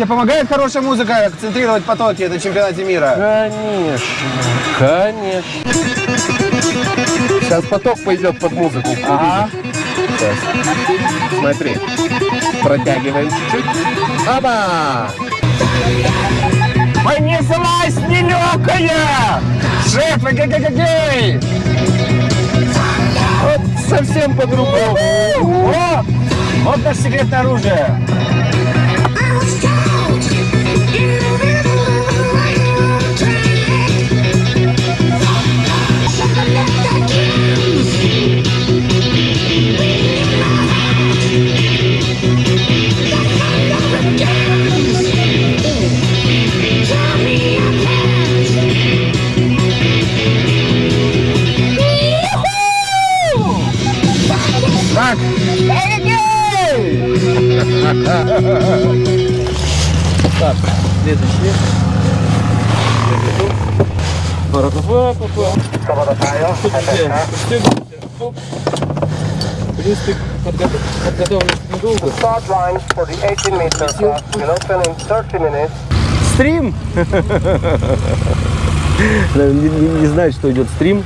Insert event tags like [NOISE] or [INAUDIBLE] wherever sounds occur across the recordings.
Тебе помогает хорошая музыка концентрировать потоки на чемпионате мира? Конечно, конечно. Сейчас поток пойдет под музыку. Ага. Сейчас. Смотри. Протягиваем чуть-чуть. Оба! Понеслась нелегкая! Шеф, эгегегегей! Вот совсем по-другому. Вот наше секретное оружие. Так, следующий. В принципе, подготовлен недолго. Start line for the 18 meter class will open in 30 minutes. Стрим. Не, не- не знает, что идет стрим.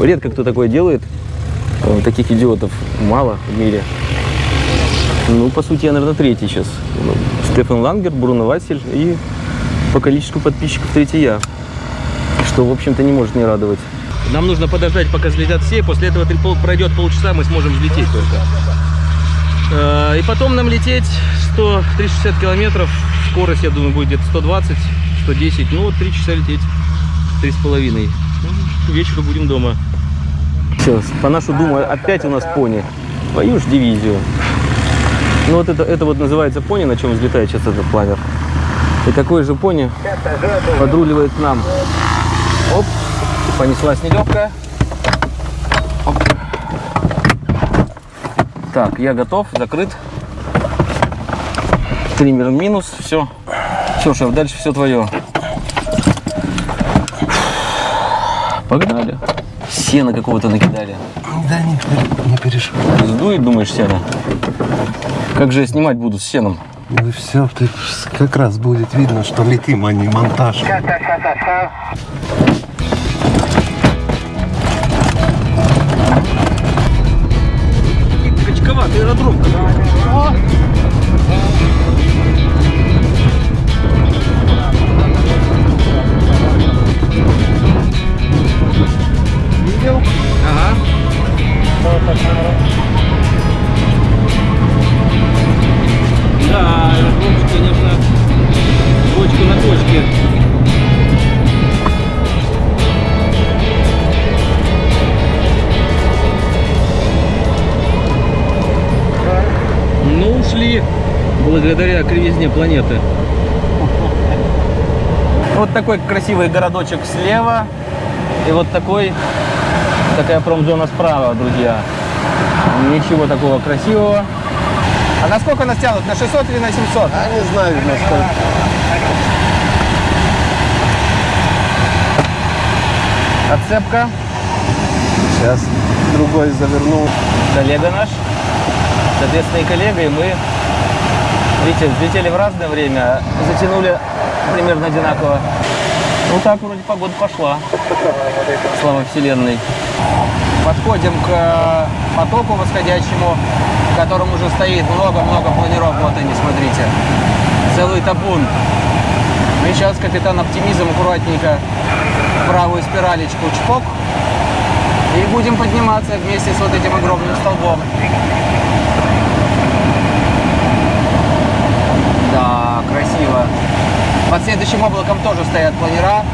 Редко кто такое делает. Таких идиотов мало в мире. Ну, по сути, я, наверное, третий сейчас. Ну, Стефан Лангер, Бруно Василь и по количеству подписчиков третий я. Что, в общем-то, не может не радовать. Нам нужно подождать, пока взлетят все. После этого пройдет полчаса, мы сможем взлететь только. Э, И потом нам лететь 100-360 километров. Скорость, я думаю, будет где-то 120, 110. Ну, вот 3 часа лететь. Три с половиной. Ну, К вечеру будем дома. Все, по нашу думу, опять у нас пони. Твою ж дивизию. Ну вот это, это вот называется пони, на чем взлетает сейчас этот планер. И такой же пони подруливает нам. Оп, понеслась нелегкая. Оп. Так, я готов, закрыт. Триммер минус, все. Все, шеф, дальше все твое. Погнали. Сено какого-то накидали. Да не, не переживай. Сдует, думаешь, сено? Как же я снимать буду с сеном? Ну все, ты как раз будет видно, что летим, а не монтаж. Качковатый аэродром Видел? Ага. Благодаря кривизне планеты. Вот такой красивый городочек слева. И вот такой, такая промзона справа, друзья. Ничего такого красивого. А на сколько нас тянут? На 600 или на 700? А не знаю, насколько. Отцепка. Сейчас другой завернул. Коллега наш. Соответственно, и коллега, и мы. Видите, взлетели в разное время, затянули примерно одинаково. Ну так вроде погода пошла. Слава Вселенной. Подходим к э, потоку восходящему, в котором уже стоит много-много планиров. Вот они, смотрите. Целый табун. Мы сейчас капитан оптимизм аккуратненько правую спиралечку чпок. И будем подниматься вместе с вот этим огромным столбом. Да, красиво. Под следующим облаком тоже стоят планера.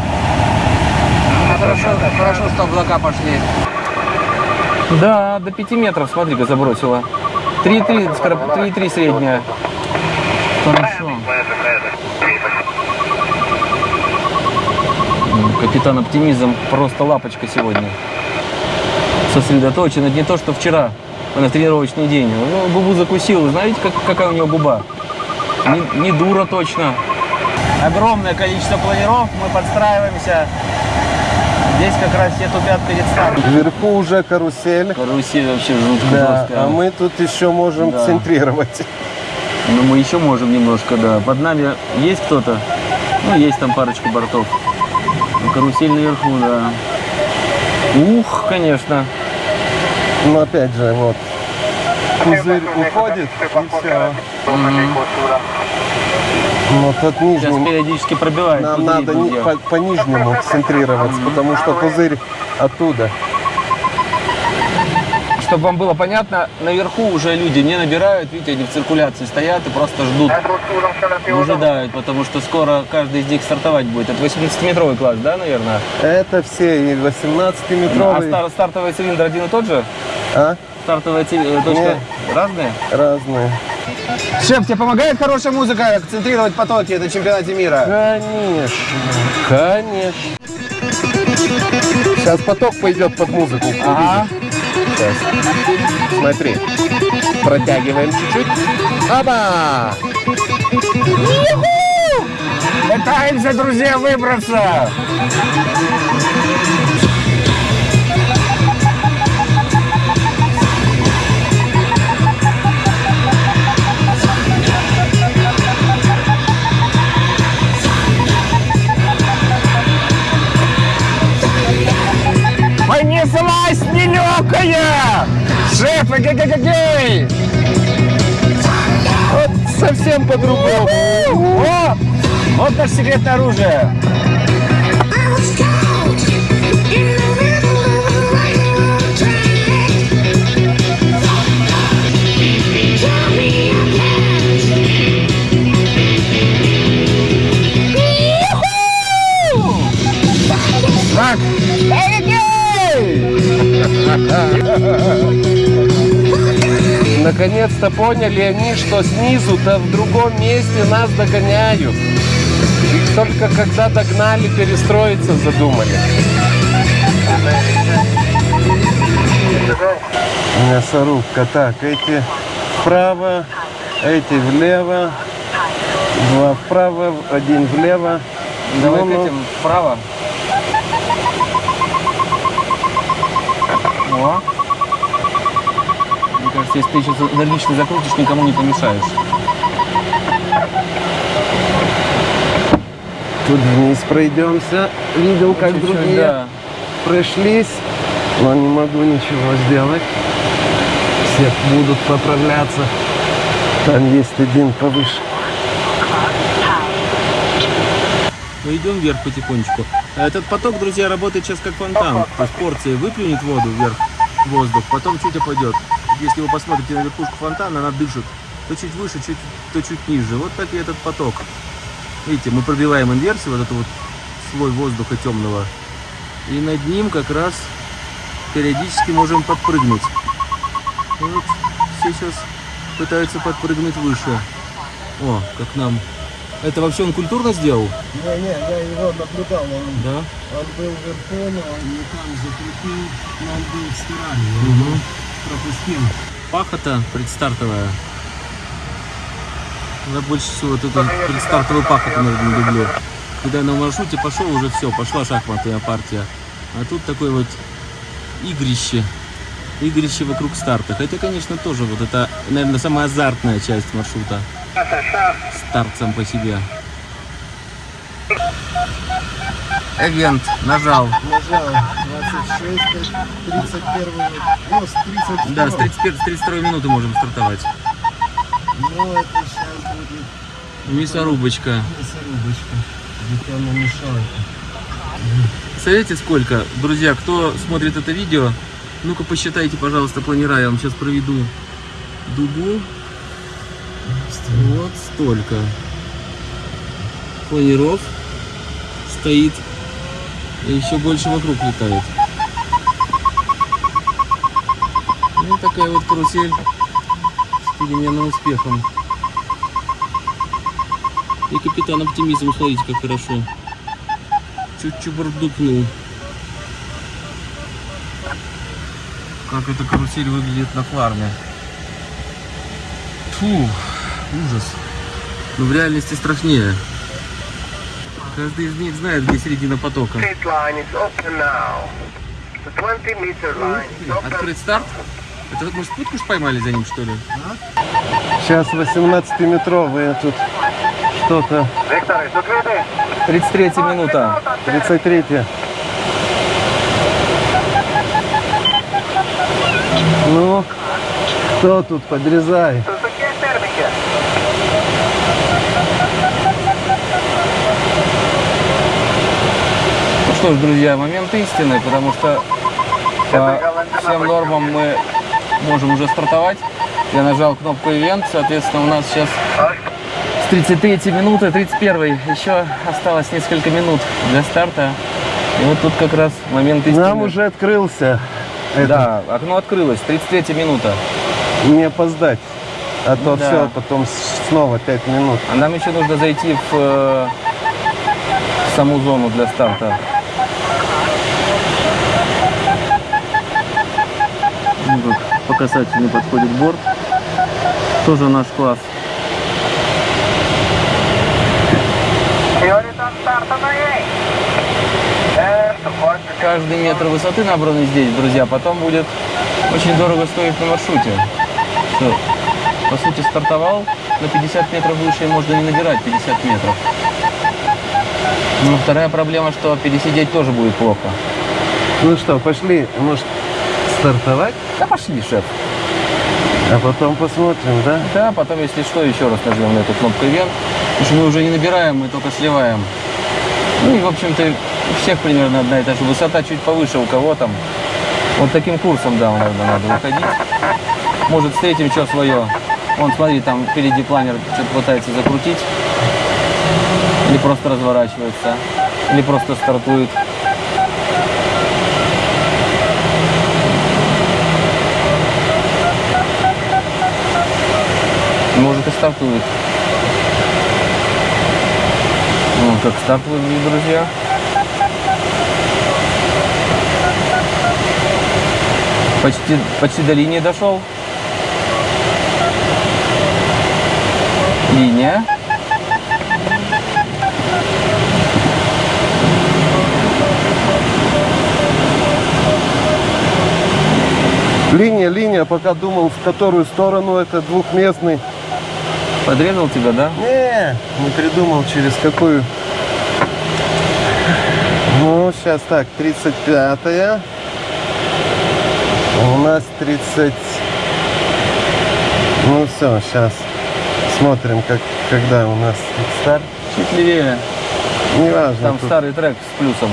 Хорошо, хорошо, что облака пошли. Да, до 5 метров, смотри-ка, забросила. 3,3 скоро- 3,3 средняя. Хорошо. Капитан Оптимизм просто лапочка сегодня. Сосредоточен. Это не то, что вчера на тренировочный день. Ну, губу закусил. Знаете, как, какая у него губа? Не, не дура точно. огромное количество планеров, мы подстраиваемся. Здесь как раз все тупят перед стартом. Вверху уже карусель. Карусель вообще жутко Да, жесткая. а мы тут еще можем Да. центрировать. Но мы еще можем немножко, да. Под нами есть кто-то? Ну, есть там парочка бортов. Ну, карусель наверху, да. Ух, конечно. Ну опять же, вот. Пузырь уходит, и все. Вот от Сейчас нижнего. периодически пробивает. Нам надо по, по нижнему центрироваться, потому что пузырь оттуда. Чтобы вам было понятно, наверху уже люди не набирают, видите, они в циркуляции стоят и просто ждут, выжидают, потому что скоро каждый из них стартовать будет. Это 18-метровый класс, да, наверное? Это все и А 18-метровые, стар- стартовый цилиндр один и тот же? а? Стартовая ци- э, точка разные? разные. Шеф, тебе помогает хорошая музыка концентрировать потоки на чемпионате мира? Конечно, конечно. Сейчас поток пойдет под музыку. Ага. Сейчас. Смотри. Протягиваем чуть-чуть. Оба! Пытаемся, друзья, выбраться. Понеслась нелегкая! Шеф, эгегегей! Вот совсем по-другому. О! Вот наше секретное оружие. [LAUGHS] Наконец-то поняли они, что снизу-то в другом месте нас догоняют. И только когда догнали, перестроиться задумали. Мясорубка. Так, эти вправо, эти влево. Два вправо, один влево. Давай Ну-ну. этим вправо. О. Мне кажется, если ты сейчас энергично закрутишь, никому не помешаешь. Тут вниз пройдемся. Видел, как Чуть-чуть, другие да. прошлись. Но не могу ничего сделать. Все будут поправляться. Там есть один повыше. Мы идем вверх потихонечку. Этот поток, друзья, работает сейчас как фонтан. То есть порция выплюнет воду вверх, воздух, потом чуть опадет. Если вы посмотрите на верхушку фонтана, она дышит. То чуть выше, чуть, то чуть ниже. Вот так и этот поток. Видите, мы пробиваем инверсию, вот этот вот слой воздуха темного. И над ним как раз периодически можем подпрыгнуть. Вот все сейчас пытаются подпрыгнуть выше. О, как нам. Это вообще он культурно сделал? Не, не, я его наблюдал. Он, Да. он был вверху, но он не там закрепил, но он был в стирале. пропустил. Пахота предстартовая. Я больше всего вот эту предстартовую пахоту, наверное, люблю. Когда на маршруте пошел, уже все, пошла шахматная партия. А тут такое вот игрище. Игрище вокруг старта. Хотя, конечно, тоже вот это, наверное, самая азартная часть маршрута. Старт сам по себе. Эвент нажал. Нажал 26, 31, ну, с 30. Да, с 31 с 32 минуты можем стартовать. Ну, это сейчас будет Мясорубочка. мясорубочка. Где-то она мешает. Представляете, сколько? Друзья, кто смотрит это видео, ну-ка посчитайте, пожалуйста, планера. Я вам сейчас проведу дугу. Вот столько. Планиров стоит. И еще больше вокруг летает. Ну, такая вот карусель с переменным успехом. И капитан оптимизм, смотрите, как хорошо. Чуть-чуть бурдукнул. Как эта карусель выглядит на фарме. Фу, ужас. Но в реальности страшнее. Каждый из них знает, где середина потока. Straight line is open now. The 20 meter line is open. Открыть старт. Это вот мы спутку ж поймали за ним, что ли? Сейчас 18-метровые тут что-то. Victor, is it ready? 33 минута. 33 Ну, кто тут подрезает? Что ж, друзья, момент истины, потому что по всем нормам мы можем уже стартовать. Я нажал кнопку Event, соответственно, у нас сейчас с 33 минуты, 31 еще осталось несколько минут для старта. И вот тут как раз момент истины. Нам уже открылся. Это, Да, окно открылось, 33 минута. Не опоздать. А то Да. все, потом снова 5 минут. А нам еще нужно зайти в, э, в саму зону для старта. Ну, как по касательной подходит борт. Тоже наш класс. Support. Каждый метр высоты, набранный здесь, друзья, потом будет очень дорого стоить на маршруте. Что, по сути, стартовал на 50 метров выше и можно не набирать 50 метров. Ну, вторая проблема, что пересидеть тоже будет плохо. Ну что, пошли, может, стартовать? Да пошли, шеф. А потом посмотрим, да? Да, потом, если что, еще раз нажмем на эту кнопку Event. Потому что мы уже не набираем, мы только сливаем. Ну и, в общем-то, у всех примерно одна и та же высота, чуть повыше у кого там. Вот таким курсом, да, наверное, надо выходить. Может, встретим что свое. Вон, смотри, там впереди планер что-то пытается закрутить. Или просто разворачивается. Или просто стартует. Может и стартует. Ну, как старт выглядит, друзья. Почти, почти до линии дошел. Линия. Линия, линия, пока думал, в которую сторону это двухместный. Подрезал тебя, да? Не, не придумал, через какую. Ну, сейчас так, 35-я. У нас 30... Ну все, сейчас смотрим, как, когда у нас старт. Чуть левее. Неважно, Там тут, старый трек с плюсом.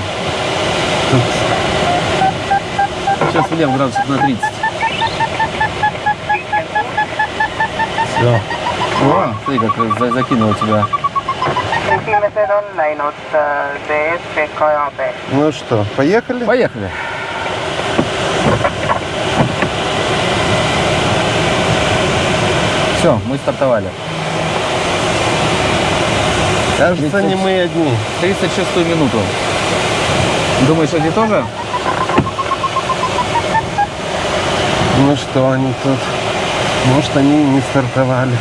тут Сейчас влево градусов на 30. все. О, смотри, как за- закинуло тебя. Ну что, поехали? Поехали. Все, мы стартовали. Кажется, не мы одни. 36 минуту. Думаешь, эти тоже? Ну что они тут? Может, они не стартовали.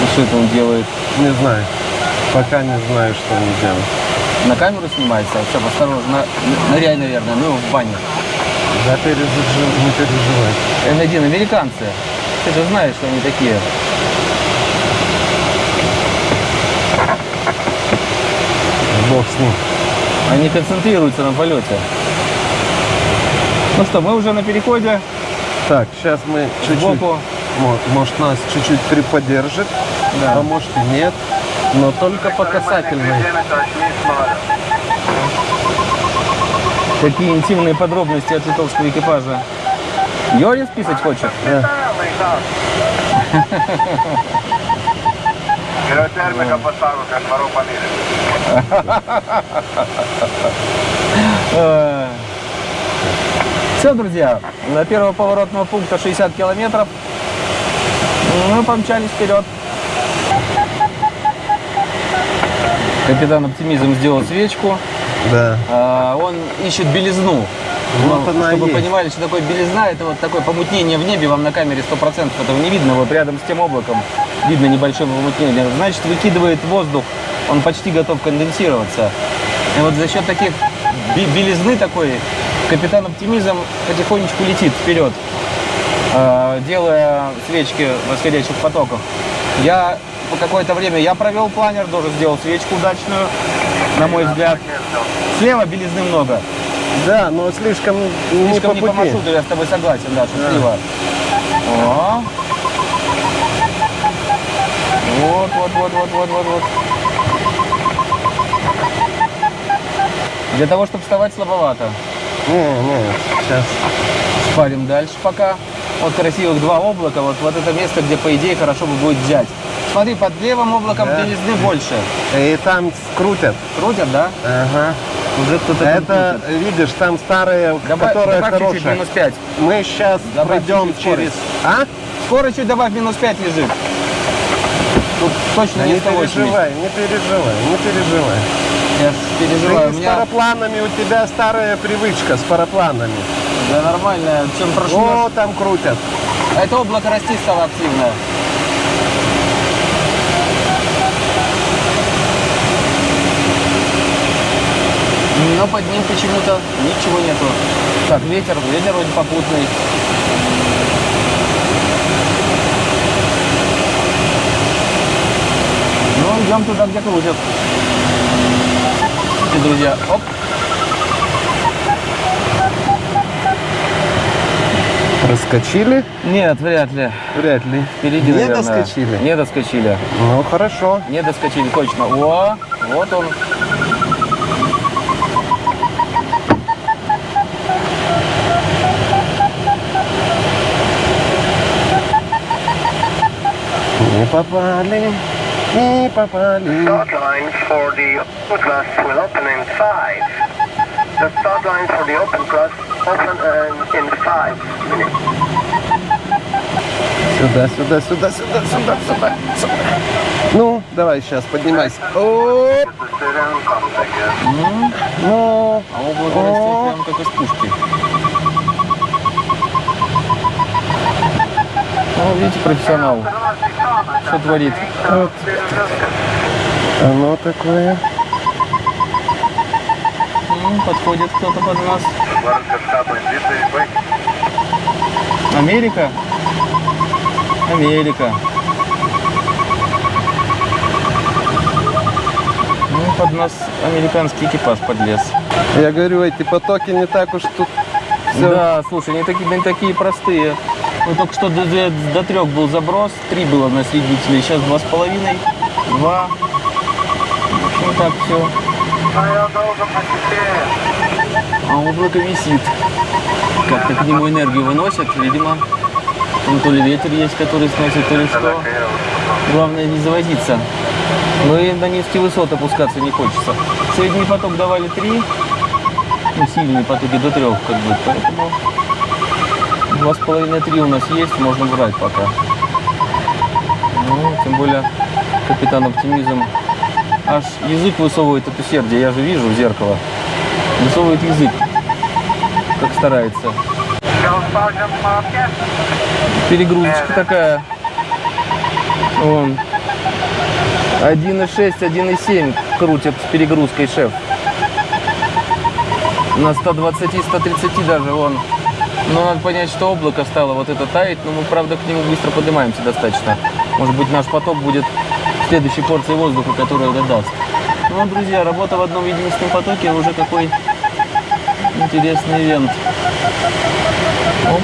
Ну, что это он делает? Не знаю. Пока не знаю, что они делают. На камеру снимается? Все, осторожно. Ныряй, наверное, ну в бане. Да пережи- не переживай. М1, американцы. Ты же знаешь, что они такие. Бог с ним. Они концентрируются на полете. Ну что, мы уже на переходе. Так, сейчас мы чуть-чуть, может нас чуть-чуть приподдержит, Да. а и нет, но только по касательной. Какие интимные подробности от литовского экипажа. Йорис писать хочет? Termika поставил, как вору пониже. Все, друзья, до первого поворотного пункта 60 километров. Мы помчались вперед. Капитан Оптимизм сделал свечку. Да. А, Он ищет белизну. Вот Ну, она чтобы вы есть. понимали, что такое белизна, это вот такое помутнение в небе, вам на камере 100% этого не видно, вот рядом с тем облаком видно небольшое помутнение. Значит, выкидывает воздух, он почти готов конденсироваться. И вот за счет таких бе- белизны такой Капитан Оптимизм потихонечку летит вперед, э, делая свечки восходящих потоков. Я какое-то время я провел планер, тоже сделал свечку удачную, на мой взгляд. Слева белизны много. Да, но слишком, не Слишком по не по маршруту, я с тобой согласен, да, что слева. О. Вот, вот, вот, вот, вот, вот, вот. Для того, чтобы вставать слабовато. Не, не, сейчас. Шпарим дальше пока. Вот красивых два облака, вот, вот это место, где, по идее, хорошо бы будет взять. Смотри, под левым облаком Да. белизны больше. И там скрутят. Крутят, да? Ага. Уже кто-то Это, крутит. видишь, там старые, Добавь, которые добавь хорошие. минус 5. Мы сейчас Добавь пройдем через... скорость. А? Скоро чуть добавь, минус 5 лежит. Тут точно Да не не 180. переживай, не переживай, не переживай. Я переживаю. Ты с меня парапланами, у тебя старая привычка с парапланами. да, нормально. Чем прошло. О, там крутят. Это облако расти стало активно. Но под ним почему-то ничего нету. Так, ветер, ветер вроде попутный. Ну, идем туда, где крутят. И, друзья, оп. Проскочили? Нет, вряд ли. Вряд ли. Впереди, Не наверное. доскочили? Не доскочили. Ну, хорошо. Не доскочили, точно. О, вот он. Не попали, не попали. Start line for the open class will open in five. The start line for the open class open uh, in five minutes. Сюда, сюда, сюда, сюда, сюда, сюда, сюда. Ну, давай сейчас, поднимайся. Оп, Decision comes, I guess. ну, А облако О. Ну, видите, профессионал. Что творит? оно такое. Подходит кто-то под нас. Америка? Америка. Ну, под нас американский экипаж подлез. Я говорю, эти потоки не так уж тут все. Да, слушай, не такие, не такие простые. Ну, только что до, до- до трех был заброс, три было на средителе, сейчас два с половиной, два. Общем, так все. А облако висит. Как-то к нему энергию выносят, видимо. Там то ли ветер есть, который сносит, то ли что. Главное не завозиться. Но и на низкие высоты опускаться не хочется. Средний поток давали три, ну, сильные потоки до трех, как бы, поэтому два с половиной три у нас есть, можно брать пока. Ну, тем более капитан оптимизм аж язык высовывает от усердия, я же вижу в зеркало. Высовывает язык, как старается. Перегрузочка такая. Вон. 1,6, 1,7 крутит с перегрузкой шеф. На 120-130 даже вон. Но надо понять, что облако стало вот это таять, но мы, правда, к нему быстро поднимаемся достаточно. Может быть, наш поток будет следующей порцией воздуха, которую это даст. Ну, друзья, работа в одном единственном потоке уже какой интересный ивент. Оп.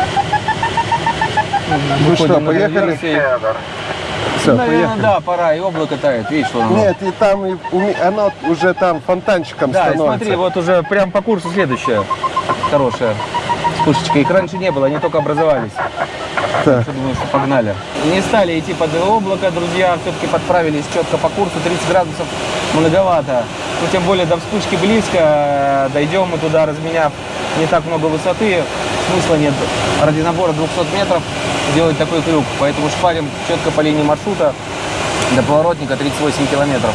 Ну что, Выходим поехали? Все, Наверное, поехали. да, пора, и облако тает, видишь, что оно. Нет, и там и оно уже там фонтанчиком Да, становится. смотри, вот уже прям по курсу следующая хорошая вспышечка. Их раньше не было, они только образовались. Так. Что думаю, что погнали. Не стали идти под облако, друзья, все-таки подправились четко по курсу, 30 градусов многовато. Ну, тем более до вспышки близко, дойдем мы туда, разменяв не так много высоты, смысла нет ради набора 200 метров делать такой крюк. Поэтому шпарим четко по линии маршрута до поворотника 38 километров.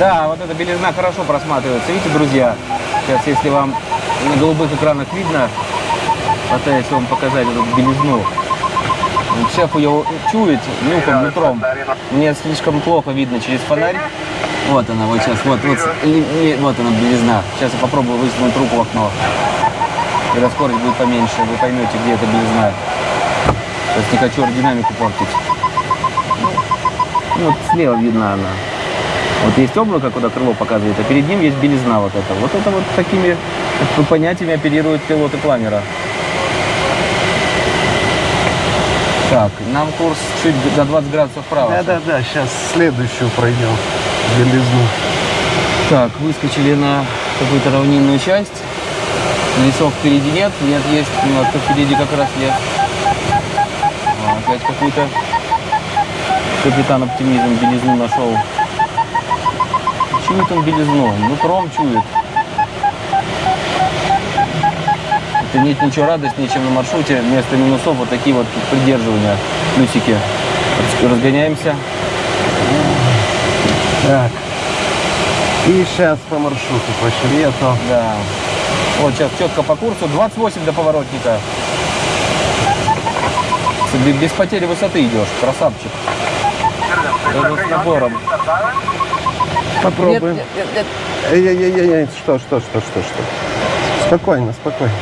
Да, вот эта белизна хорошо просматривается. Видите, друзья, сейчас если вам на голубых экранах видно, пытаюсь вам показать эту белизну. Шеф ее чует нюхом, нутром. Мне слишком плохо видно через фонарь. Вот она, вот сейчас, вот, вот, вот она белизна. Сейчас я попробую высунуть руку в окно. Когда скорость будет поменьше, вы поймете, где эта белизна. Сейчас не хочу аэродинамику портить. Ну, вот слева видна она. Вот есть облако, куда крыло показывает, а перед ним есть белизна вот эта. Вот это вот такими понятиями оперируют пилоты планера. Так, нам курс чуть до 20 градусов вправо. Да-да-да, сейчас следующую пройдем. Белизну. Так, выскочили на какую-то равнинную часть. Лесов впереди нет, нет есть, но то впереди как раз лес. А, опять какой-то капитан оптимизм белизну нашел. Чует он белизну, нутром чует. Это нет ничего радостнее, чем на маршруте вместо минусов вот такие вот придерживания, плюсики. Раз- Разгоняемся. Так. И сейчас по маршруту пошли, а то Да. Вот сейчас четко по курсу. 28 до поворотника. Без потери высоты идешь. Красавчик. Даже с набором. Попробуем. Нет, нет, нет. Эй-эй-эй, что, что, что, что, что? Спокойно, спокойно.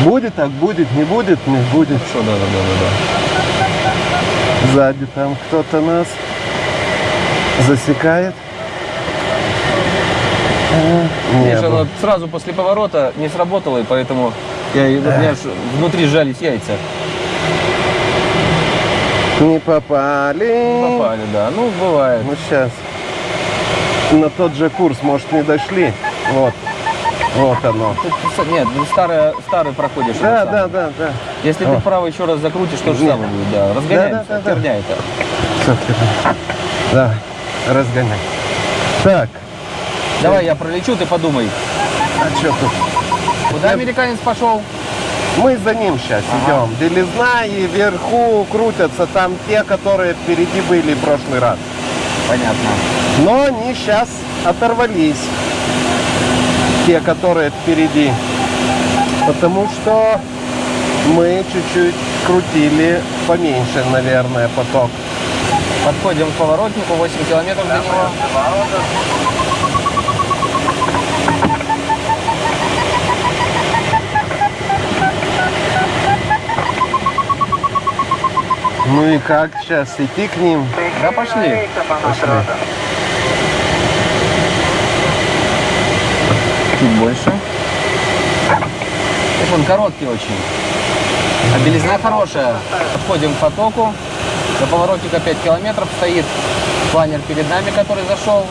Будет так, будет, не будет, не будет. Что, да, да, да, да, Сзади там кто-то нас засекает. А, не было. оно сразу после поворота не сработало, и поэтому я, у меня внутри сжались яйца. Не попали. Попали, да. Ну, бывает. Ну сейчас. На тот же курс, может, не дошли. Вот. Вот оно. Тут нет, ну, старое, старый проходишь. Да, да, да, да. Если О. ты вправо еще раз закрутишь, то же самое будет, да. Разгоняемся, Да, да, да, да. это. Вперед. Давай, разгоняй. Так, Давай я пролечу, ты подумай. а что тут? Куда американец пошел? Мы за ним сейчас Ага. идем. Белизна и вверху крутятся там те, которые впереди были в прошлый раз. Понятно. Но они сейчас оторвались. Те, которые впереди. Потому что мы чуть-чуть крутили поменьше, наверное, поток. Подходим к поворотнику, 8 километров до него. Ну и как сейчас идти к ним? Да, пошли. Пошли. Чуть больше. Он короткий очень. А белизна хорошая. Подходим к потоку. До поворотника 5 километров стоит планер перед нами, который зашел.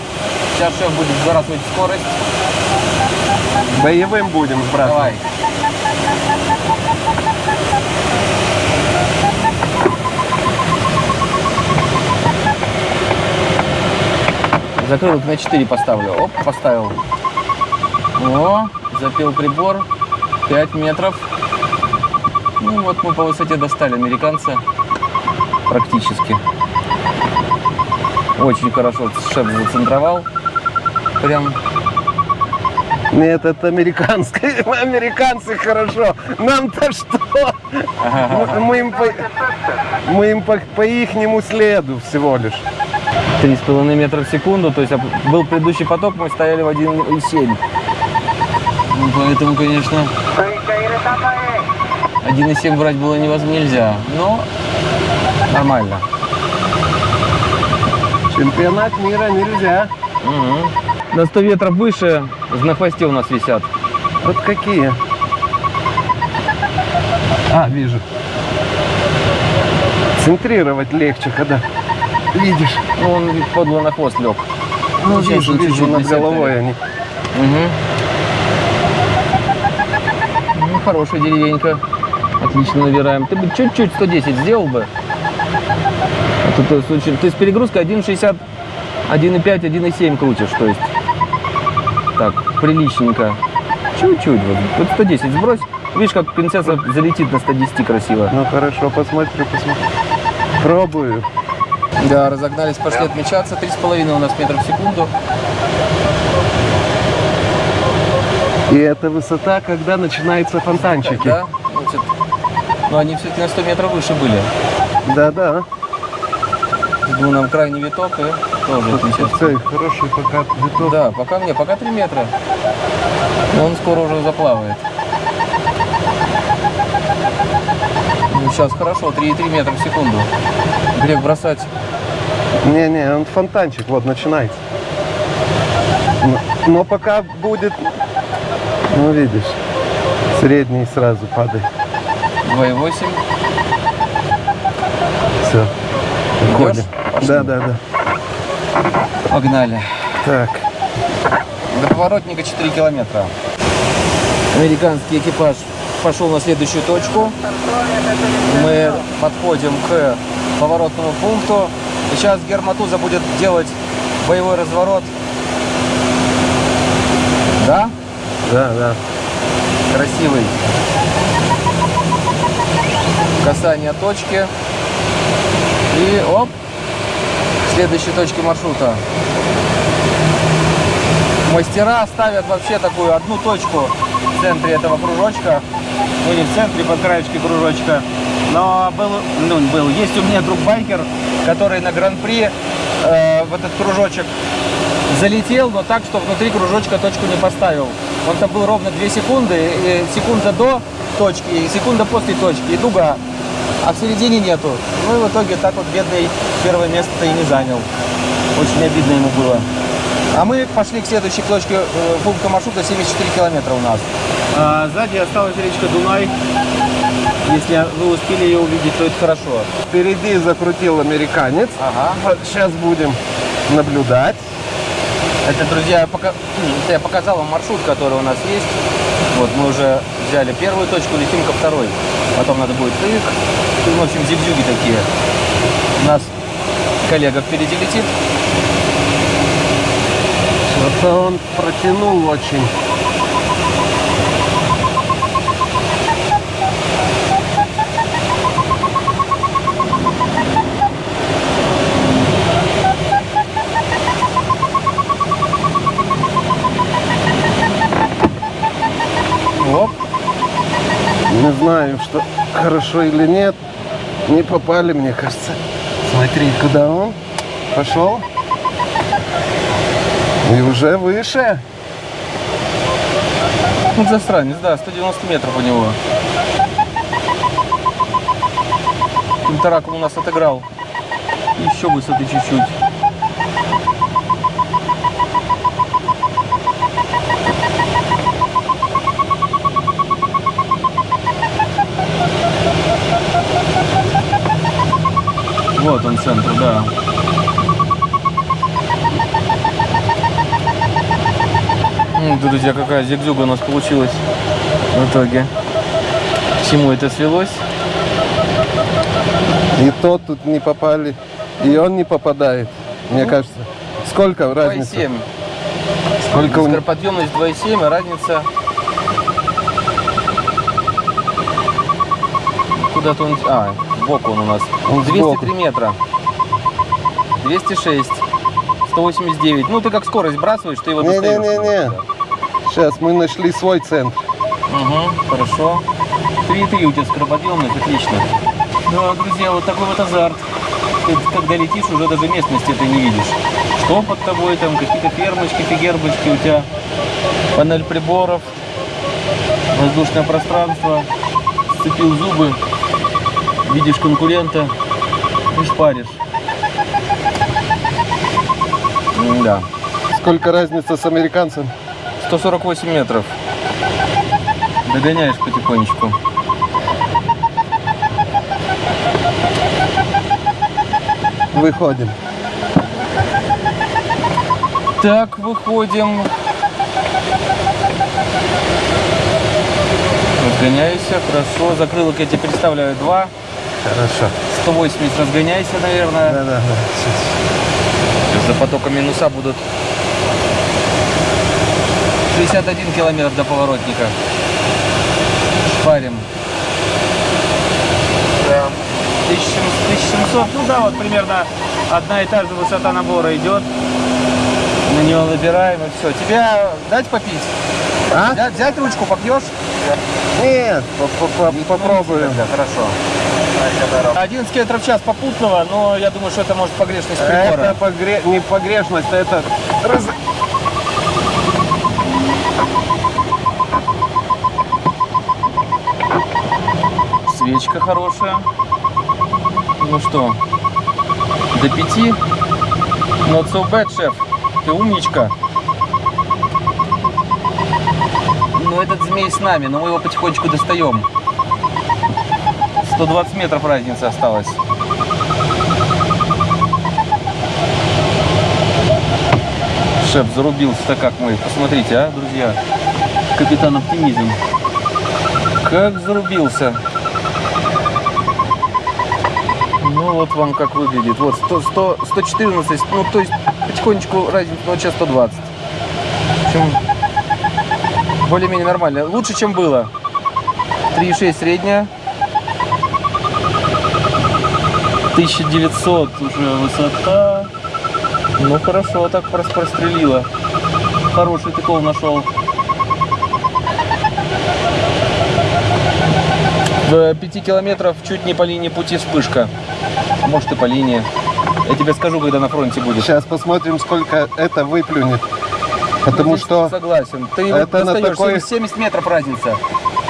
Сейчас шеф будет сбрасывать скорость. Боевым будем сбрасывать. Давай. Закрылок на 4 поставлю. Оп, поставил. О, запил прибор. 5 метров. Ну вот мы по высоте достали американца. Практически. Очень хорошо шеф зацентровал. Прям Нет, это американское. [LAUGHS] Американцы хорошо. Нам-то что? Мы, мы им по, мы им по, по ихнему следу всего лишь. 3,5 метра в секунду, то есть об- был предыдущий поток, мы стояли в 1,7. Ну, поэтому, конечно, 1,7 брать было невозможно, нельзя, но нормально. Чемпионат мира нельзя. На 100 метров выше на хвосте у нас висят. Вот какие? А, вижу. Центрировать легче, когда видишь. Ну, он подло на хвост лег. Ну, Сейчас вижу, вижу, чуть-чуть над головой они. Ну, хорошая деревенька. Отлично набираем. Ты бы чуть-чуть 110 сделал бы. А то ты, случай- ты с перегрузкой 1,60, 1,5, 1,7 крутишь. То есть так, приличненько. Чуть-чуть. Вот, вот 110 сбрось. Видишь, как принцесса залетит на 110 красиво. Ну хорошо, посмотрю, посмотрю. Пробую. Да, разогнались, пошли отмечаться. 3,5 у нас метров в секунду. И это высота, когда начинаются фонтанчики. Да? Значит, но они все-таки на 100 метров выше были. Да-да. Жду нам крайний виток и тоже отмечаться. Все, хороший пока виток. Да, пока мне, пока 3 метра. Но он скоро уже заплавает. сейчас хорошо, 3,3 метра в секунду. Грех бросать. Не-не, он фонтанчик, вот, начинается. Но, но пока будет, ну видишь, средний сразу падает. 2,8. Все. Уходим. Да, да, да. Погнали. Так. До поворотника 4 километра. Американский экипаж пошел на следующую точку. Мы подходим к поворотному пункту. И сейчас Герматуза будет делать боевой разворот. Да? Да, да. Красивый. Касание точки. И оп, следующей точке маршрута. Мастера ставят вообще такую одну точку в центре этого кружочка. Ну не в центре, под краешке кружочка. Но был, ну, был, есть у меня друг байкер, который на гран-при э, в этот кружочек залетел, но так, что внутри кружочка точку не поставил. Он там был ровно 2 секунды, и секунда до точки, и секунда после точки, и дуга. А в середине нету. Ну и в итоге так вот бедный первое место-то и не занял. Очень обидно ему было. А мы пошли к следующей точке э, пункта маршрута 74 километра у нас. А, сзади осталась речка Дунай. Если вы успели ее увидеть, то это хорошо. Впереди закрутил американец. Ага. Вот сейчас будем наблюдать. Это, друзья, я пока- это я показал вам маршрут, который у нас есть. Вот мы уже взяли первую точку, летим ко второй. Потом надо будет тык. Ну, в общем, зигзюги такие. У нас коллега впереди летит. Что-то он протянул очень. Не знаю, что хорошо или нет. Не попали, мне кажется. Смотри, куда он пошел. И уже выше. Ну, засранец, да, 190 метров у него. Интеракум у нас отыграл. Еще высоты чуть-чуть. Вот он центр, да. М, Друзья, какая зигзюга у нас получилась в итоге. К чему это свелось? И тот тут не попали. И он не попадает. Мне кажется. Сколько разница? 2,7. Сколько? Скороподъемность 2,7, и разница... Куда-то он... А, сбоку он у нас. Он 203 сбоку. метра. 206. 189. Ну, ты как скорость бросаешь, ты его достаешь. Не-не-не-не. Сейчас мы нашли свой центр. Угу, хорошо. 3,3 у тебя скороподъемность, отлично. Да, друзья, вот такой вот азарт. Ты, когда летишь, уже даже местности ты не видишь. Что под тобой там, какие-то фермочки, фигербочки, у тебя панель приборов, воздушное пространство, сцепил зубы, видишь конкурента и шпаришь. Да. Сколько разница с американцем? 148 метров. Догоняешь потихонечку. Выходим. Так, выходим. Разгоняйся, хорошо. Закрылок я тебе представляю два. Хорошо. 180 разгоняйся, наверное. Да-да-да. Сейчас. Сейчас за потоком минуса будут 61 километр до поворотника. Шпарим. 1700, ну да, вот примерно одна и та же высота набора идет. На него набираем и все. Тебя дать попить? А? Взять, взять ручку, попьешь? Нет, по- по- по- попробуем. Да, хорошо. 11 км в час попутного, но я думаю, что это может погрешность Это прибора. погре- не погрешность, это раз- свечка хорошая. Ну что, до пяти? Not so bad, шеф. Ты умничка. Ну, этот змей с нами, но мы его потихонечку достаем. 120 метров разница осталась. Шеф зарубился-то как мы. Посмотрите, а, друзья. Капитан Оптимизм. Как зарубился. Ну вот вам как выглядит. Вот 100, 100, 114, ну то есть потихонечку разница, ну сейчас 120. В общем, более-менее нормально. Лучше, чем было. 3,6 средняя. 1900 уже высота. Ну хорошо, так прос- прострелила. Хороший тыков нашел. В 5 километров чуть не по линии пути вспышка. А может и по линии. Я тебе скажу, когда на фронте будет. Сейчас посмотрим, сколько это выплюнет. Потому Здесь что Согласен. Ты его это на такой- 70, 70 метров разница.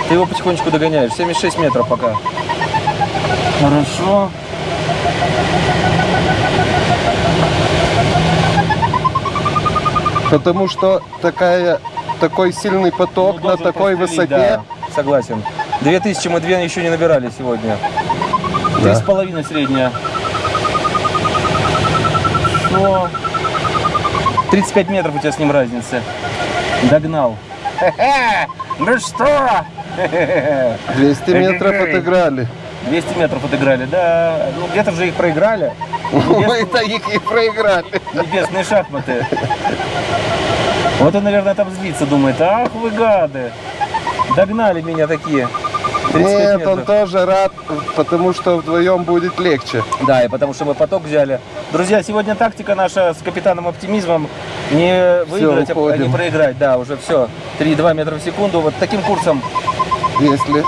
Ты его потихонечку догоняешь. 76 метров пока. Хорошо. Потому что такая, такой сильный поток Ну, на такой высоте. да, согласен. 2000 мы две еще не набирали сегодня. Три с половиной средняя. Что? 35 метров у тебя с ним разница. Догнал. Ну что? [LAUGHS] 200 метров отыграли. 200 метров отыграли, да. Ну, где-то же их проиграли. [LAUGHS] Мы-то их и проиграли. Небесные шахматы. Вот он, наверное, там злится, думает, ах вы гады. Догнали меня такие. 35 Нет, он тоже рад, потому что вдвоем будет легче. Да, и потому что мы поток взяли. Друзья, сегодня тактика наша с капитаном оптимизмом не выиграть, а уходим. не проиграть. Да, уже все. 3-2 метра в секунду. Вот таким курсом. Если,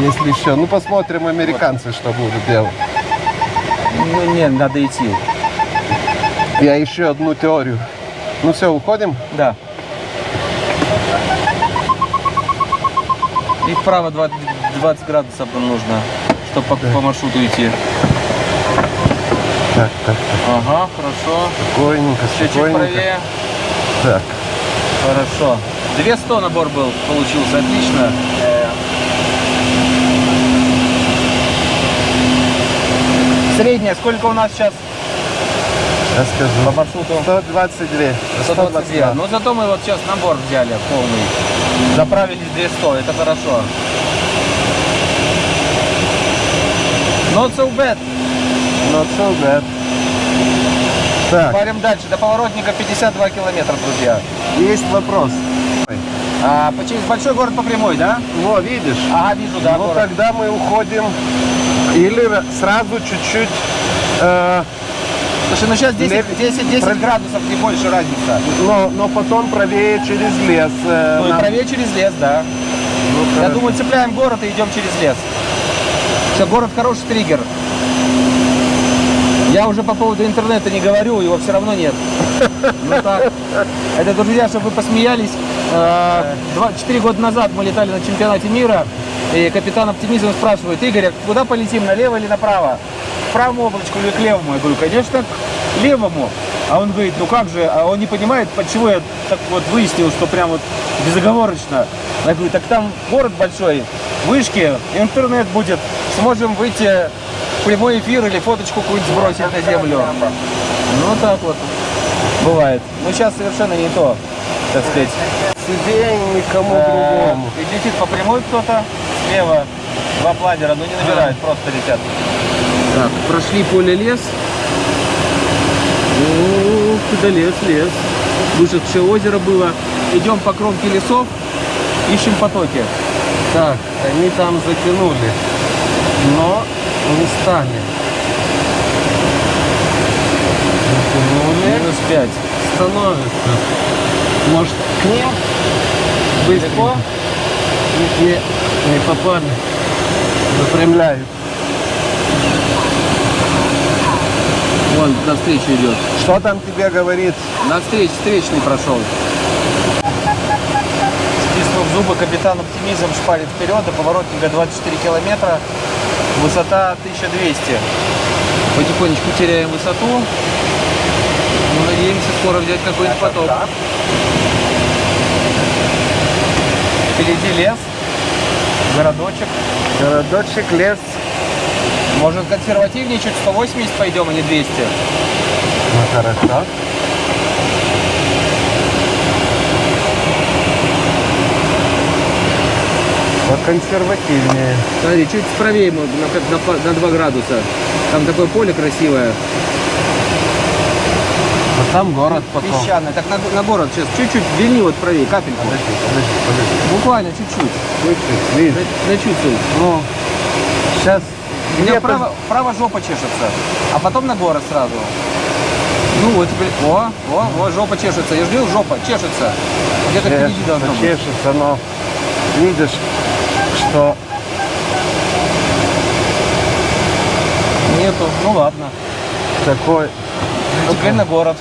если еще. Ну, посмотрим, американцы что будут делать. Ну, не, надо идти. Я еще одну теорию. Ну все, уходим? Да. И вправо 20, 20 градусов нужно, чтобы по, по маршруту идти. Так, так, Ага, хорошо. спокойненько, спокойненько. правее. Так, Хорошо. 200 набор был, получился, отлично. Э, Средняя, сколько у нас сейчас я по скажу. маршруту? 122. 122. Ну зато мы вот сейчас набор взяли полный. Заправились 200, это хорошо. Not so bad. Not so bad. Так, Парим дальше. До поворотника 52 километра, друзья. есть вопрос. А, по- через большой город по прямой, да? Во, видишь? Ага, вижу, да, ну город. тогда мы уходим или ра- сразу чуть-чуть э, Слушай, ну сейчас 10, Лев- 10, 10 Про- градусов, не больше разница. но, но потом правее через лес. э, Ну и нам- правее через лес, да. Ну, Я думаю, цепляем город и идем через лес. Все, город хороший триггер. Я уже по поводу интернета не говорю, его все равно нет. Ну так. Это, друзья, чтобы вы посмеялись. э, Четыре года назад мы летали на чемпионате мира, и капитан оптимизм спрашивает, Игорь, а куда полетим, налево или направо? К правому облачку или к левому? Я говорю, конечно, к левому. А он говорит, ну как же, а он не понимает, почему я так вот выяснил, что прям вот безоговорочно. Я говорю, так там город большой, вышки, интернет будет, сможем выйти в прямой эфир или фоточку какую-нибудь сбросить на землю. Ну так вот бывает. Ну сейчас совершенно не то, так сказать. И никому Э, другому. И летит по прямой кто-то, слева два планера, но не набирают, просто летят. Так, прошли поле лес. О, куда лес, лес. Вышедшее озеро было. Идем по кромке лесов, ищем потоки. Так, они там затянули, но не стали. Затянули, Минус 5. становятся. Может, к ним Далеко? не, не попали. Запрямляют. Вон, навстречу идет. Что там тебе говорит? Навстречу, встречный прошел. Стиснув зубы, капитан оптимизм шпарит вперед, до поворотника 24 километра. Высота 1200. Потихонечку теряем высоту. Но надеемся скоро взять какой-нибудь поток. Впереди лес, городочек. Городочек, лес. Может консервативнее, чуть 180 пойдем, а не 200. Ну, хорошо. Поконсервативнее. Смотри, чуть правее на, на, на 2 градуса. Там такое поле красивое. Там город потом. Песчаное. Так на, на город сейчас чуть-чуть вильни вот правее, капельку. Подожди, подожди, подожди. Буквально чуть-чуть. Чуть-чуть, видишь? Ну, сейчас У меня где-то... право, право жопа чешется, а потом на город сразу. Ну вот теперь, о, о, о, жопа чешется. Я жду, жопа чешется. Где-то впереди должно быть. чешется, но видишь, что Нету, ну ладно. такой... Теперь на город.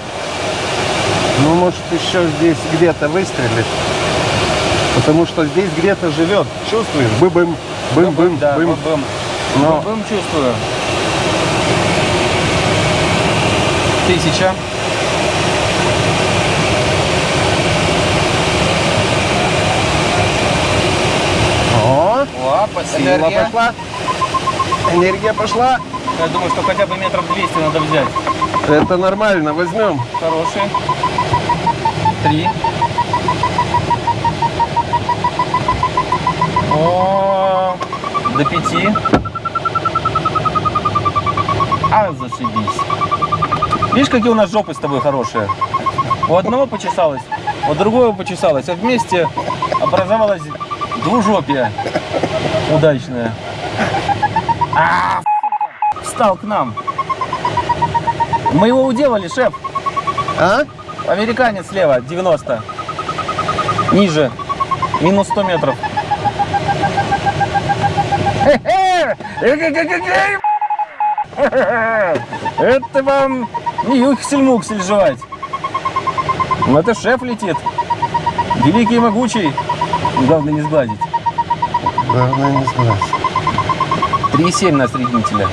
Ну, может, еще здесь где-то выстрелит. Потому что здесь где-то живет. Чувствуешь? Бым-бым, бым-бым, да, бым. бым. Но Бым чувствую. Тысяча. О, сила энергия. пошла. Энергия пошла. Я думаю, что хотя бы метров 200 надо взять. Это нормально, возьмем. Хороший. Три. О, до пяти. А, зашибись. Видишь, какие у нас жопы с тобой хорошие? У одного почесалось, у другого почесалось, а вместе образовалась двужопие удачная. А, встал к нам. Мы его уделали, шеф. А? Американец слева, 90. Ниже. Минус 100 метров. Это вам не юхсель-муксель жевать. Ну, это шеф летит. Великий и могучий. Главное не сгладить. Главное не знать. 3,7 на среднителя.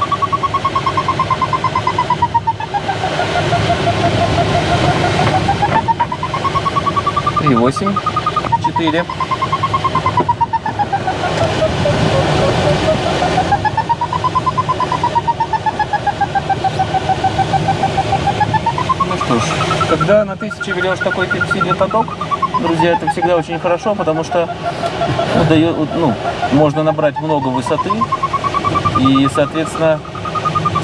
Три восемь, четыре. Ну что ж, когда на тысяче берешь такой сильный поток, друзья, это всегда очень хорошо, потому что ну, дает, ну, можно набрать много высоты, и, соответственно,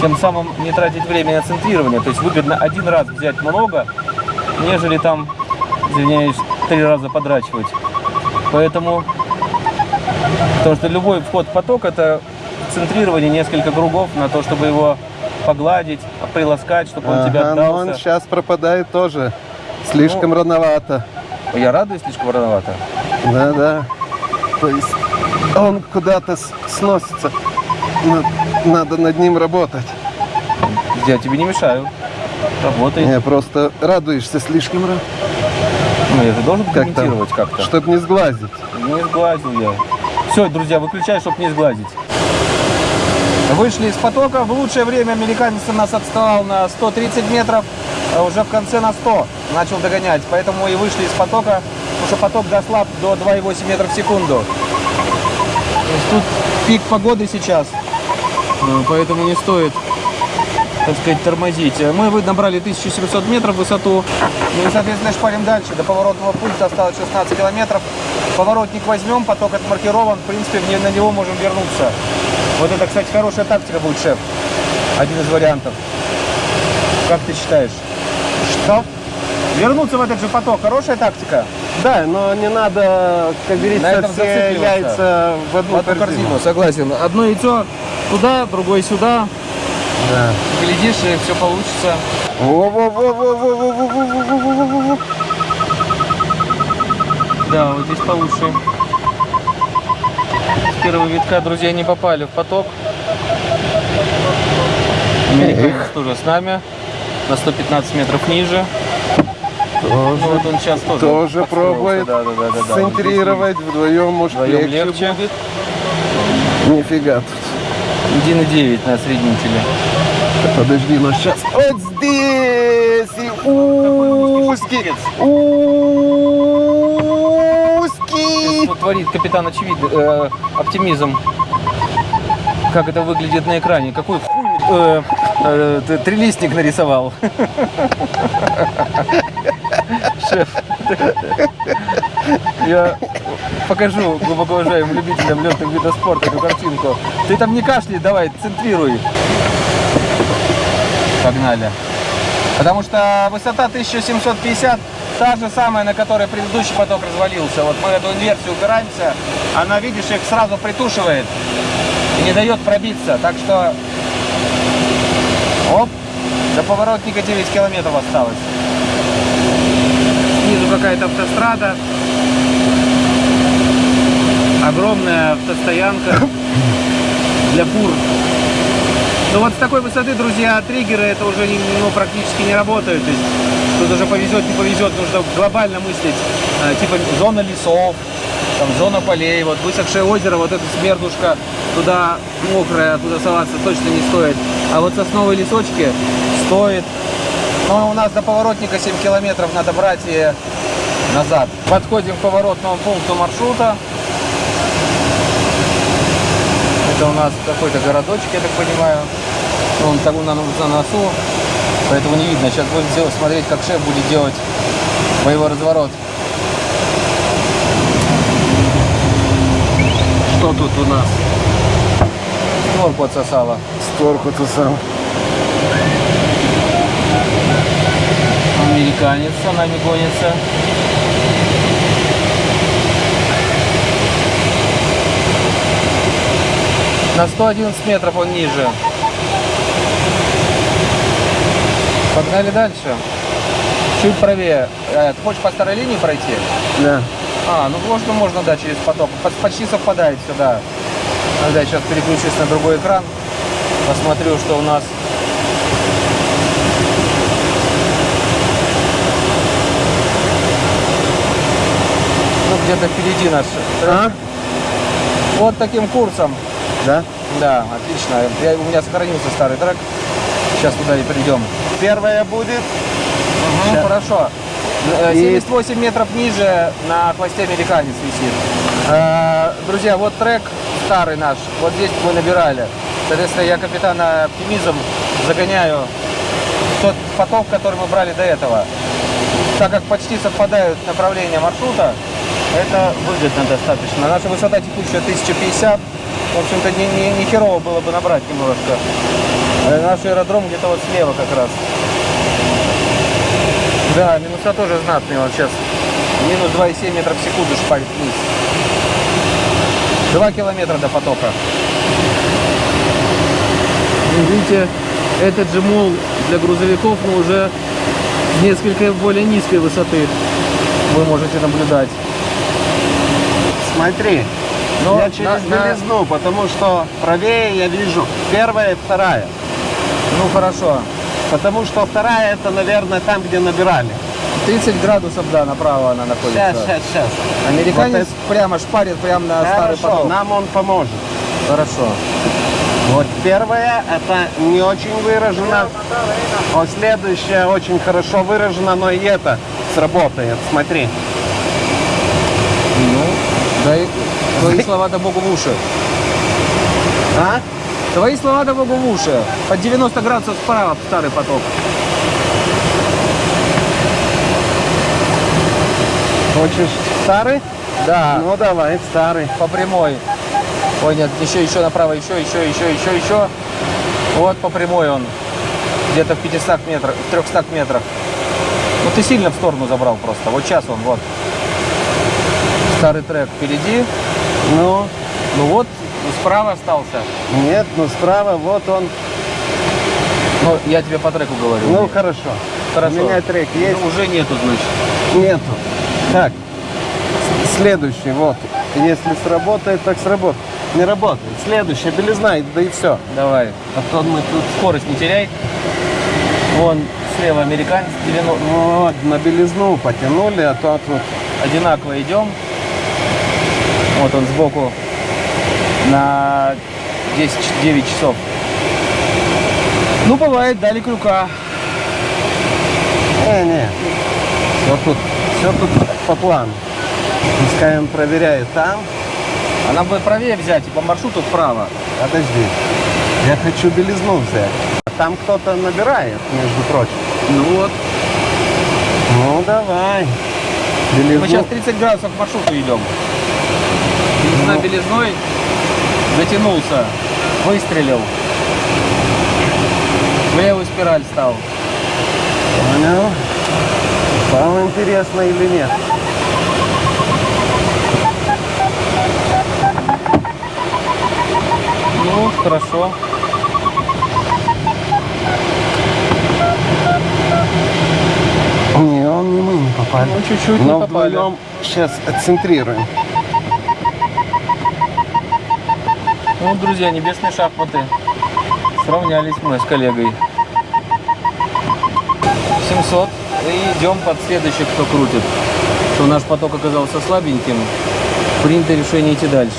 тем самым не тратить время на центрирование. То есть выгодно один раз взять много, нежели там, извиняюсь, три раза подрачивать. Поэтому, потому что любой вход в поток это центрирование несколько кругов на то, чтобы его погладить, приласкать, чтобы он тебя Ага, но он отдался. сейчас пропадает тоже. Слишком рановато. Я радуюсь слишком рановато. Да, да. То есть он куда-то сносится. На- Надо над ним работать. Я тебе не мешаю. Работай. Не, просто радуешься слишком рано. Ну, я же должен Как комментировать как-то. Чтоб не сглазить. Не сглазил я. Все, друзья, выключай, чтобы не сглазить. Вышли из потока. В лучшее время американец нас отставал на 130 метров, а уже в конце на 100 начал догонять. Поэтому и вышли из потока, потому что поток дослаб до 2,8 метров в секунду. То есть тут пик погоды сейчас, э, поэтому не стоит, так сказать, тормозить. Мы вы- набрали 1700 метров высоту. Ну и, соответственно, шпарим дальше. До поворотного пункта осталось 16 километров. Поворотник возьмем, поток отмаркирован. В принципе, на него можем вернуться. Вот это, кстати, хорошая тактика будет, шеф. Один из вариантов. Как ты считаешь? Что? Вернуться в этот же поток. Хорошая тактика? Да, но не надо, как На говорится, этом все яйца в одну, В одну корзину, согласен. Одно яйцо туда, другое сюда. Да. Глядишь, и все получится. Да, вот здесь получше. С первого витка, друзья, не попали в поток. Американец тоже с нами. На 115 метров ниже. Тоже, вот он сейчас тоже, тоже пробует да, да, да, да, центрировать. Вдвоем, может, вдвоем легче, легче будет. Нифига тут. 1,9 на среднителе. Подожди, но сейчас. Вот здесь и узкий, узкий. Что творит капитан очевид, э, оптимизм. Как это выглядит на экране. Какой хуй э, э, трилистник нарисовал. Шеф. Я покажу глубоко уважаемым любителям летных видов спорта эту картинку. Ты там не кашляй, давай, центрируй. Погнали. Потому что высота 1750, та же самая, на которой предыдущий поток развалился. Вот мы эту инверсию упираемся, она, видишь, их сразу притушивает и не дает пробиться. Так что, оп, до поворотника 9 километров осталось. Снизу какая-то автострада. Огромная автостоянка для фур. Ну вот с такой высоты, друзья, триггеры это уже ну, практически не работают. То есть тут уже повезет, не повезет, нужно глобально мыслить. Э, типа зона лесов, там зона полей, вот высохшее озеро, вот эта смердушка, туда мокрая, туда соваться точно не стоит. А вот сосновые лесочки стоит. Но у нас до поворотника 7 километров надо брать и назад. Подходим к поворотному пункту маршрута. Это у нас какой-то городочек, я так понимаю. Он там на, на носу, поэтому не видно. Сейчас будем делать, смотреть, как шеф будет делать боевой разворот. Что тут у нас? Створку отсосала. Створку-то сам. Американец за нами гонится. На 111 метров он ниже. Погнали дальше. Чуть правее. Э, Ты хочешь по старой линии пройти? Да. А, ну можно, можно, да, через поток. По- Почти совпадает сюда. Тогда я сейчас переключусь на другой экран. Посмотрю, что у нас. Ну, где-то впереди трек. А? Вот таким курсом. Да? Да, отлично. Я, у меня сохранился старый трек. Сейчас туда и придем. Первая будет. Ну, Ща. хорошо. Э, И- 78 метров ниже на хвосте американец висит. Э, Друзья, вот трек старый наш. Вот здесь мы набирали. Соответственно, я капитана оптимизм загоняю тот поток, который мы брали до этого. Так как почти совпадают направления маршрута, это выгодно достаточно. Наша высота текущая 1050. В общем-то, не, не, не херово было бы набрать немножко. Э, Наш аэродром где-то вот слева как раз. Да, минуса тоже знатные. Вот сейчас минус 2,7 метров в секунду шпарит вниз. 2 километра до потока. Видите, этот же мол для грузовиков, но уже с несколько более низкой высоты вы можете наблюдать. Смотри. Но я через на- на- белизну, потому что правее я вижу первая и вторая. Ну хорошо. Потому что вторая это, наверное, там, где набирали. 30 градусов, да, направо она находится. Сейчас, сейчас, сейчас. Американец Вот прямо шпарит прямо на старый Хорошо, поток. нам он поможет. Хорошо. Вот первая, это не очень выражено. Вот следующая очень хорошо выражена, но и это сработает. Смотри. Ну, дай твои [LAUGHS] слова да богу в уши. А? Твои слова да богу в уши. Под 90 градусов справа старый поток. Хочешь старый? Да. Ну давай, старый. по прямой. Ой, нет, еще, еще направо, еще, еще, еще, еще, еще. Вот по прямой он. Где-то в 500 метрах, в 300 метрах. Ну ты сильно в сторону забрал просто. Вот сейчас он, вот. Старый трек впереди. Ну, Ну вот, справа остался. нет, ну справа, вот он. Ну, я тебе по треку говорю. Ну хорошо. Хорошо. У меня трек есть? Ну, уже нету, значит. Нету. Так, следующий, вот. Если сработает, так сработает. Не работает. Следующая, белизна, да и все. Давай. А то мы тут Скорость не теряй. Вон слева американец 90. вот, на белизну потянули, а то тут одинаково идем. Вот он сбоку на 10-9 часов. Ну, бывает, дали крюка. Не, не. Все тут, все тут по плану. Пускай он проверяет там. А нам бы правее взять и по маршруту вправо. Подожди. Я хочу белизну взять. Там кто-то набирает, между прочим. Ну вот. Ну, давай. Белизну. Мы сейчас 30 градусов к маршруту идем. Ну. белизной затянулся, выстрелил. В левую спираль стал. Понял. Вам интересно или нет? Ну, хорошо. Не, он не мы не попали. Ну, чуть-чуть не попали. сейчас отцентрируем. Ну, друзья, небесные шахматы. Сравнялись мы с коллегой. 700. И идем под следующий, кто крутит. Что наш поток оказался слабеньким. Принято решение идти дальше.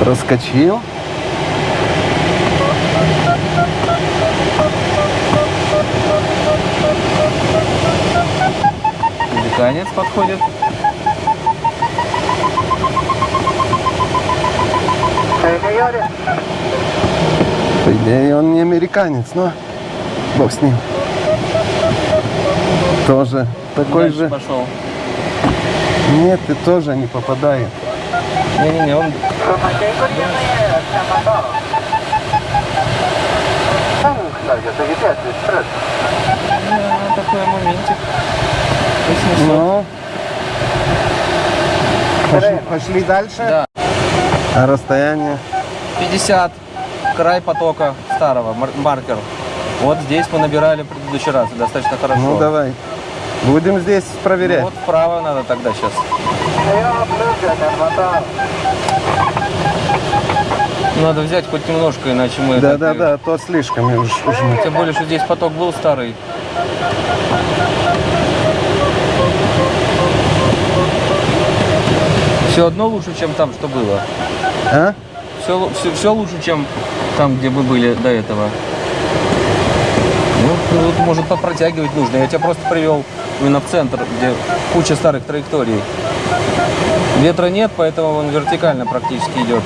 Проскочил. Американец подходит. По идее, он не американец, но бог с ним. Тоже такой Дальше же. пошел. Нет, ты тоже не попадает. Не-не-не, он Лукашенко tiene Самандоров. Там, кстати, это ребят экспресс. а, такой моментик. 800. Ну. Пошли, пошли дальше. Да. А расстояние? 50. Край потока старого, мар- маркер. Вот здесь мы набирали в предыдущий раз, достаточно хорошо. Ну давай. Будем здесь Ну, проверять. вот вправо надо тогда сейчас. Надо взять хоть немножко, иначе мы... Да, так да, и- да, то слишком уж, уж мы. Тем более, что здесь поток был старый. Все одно лучше, чем там, что было. А? Все, все, все лучше, чем там, где мы были до этого. Ну, тут, может, попротягивать нужно. Я тебя просто привел именно в центр, где куча старых траекторий. Ветра нет, поэтому он вертикально практически идет.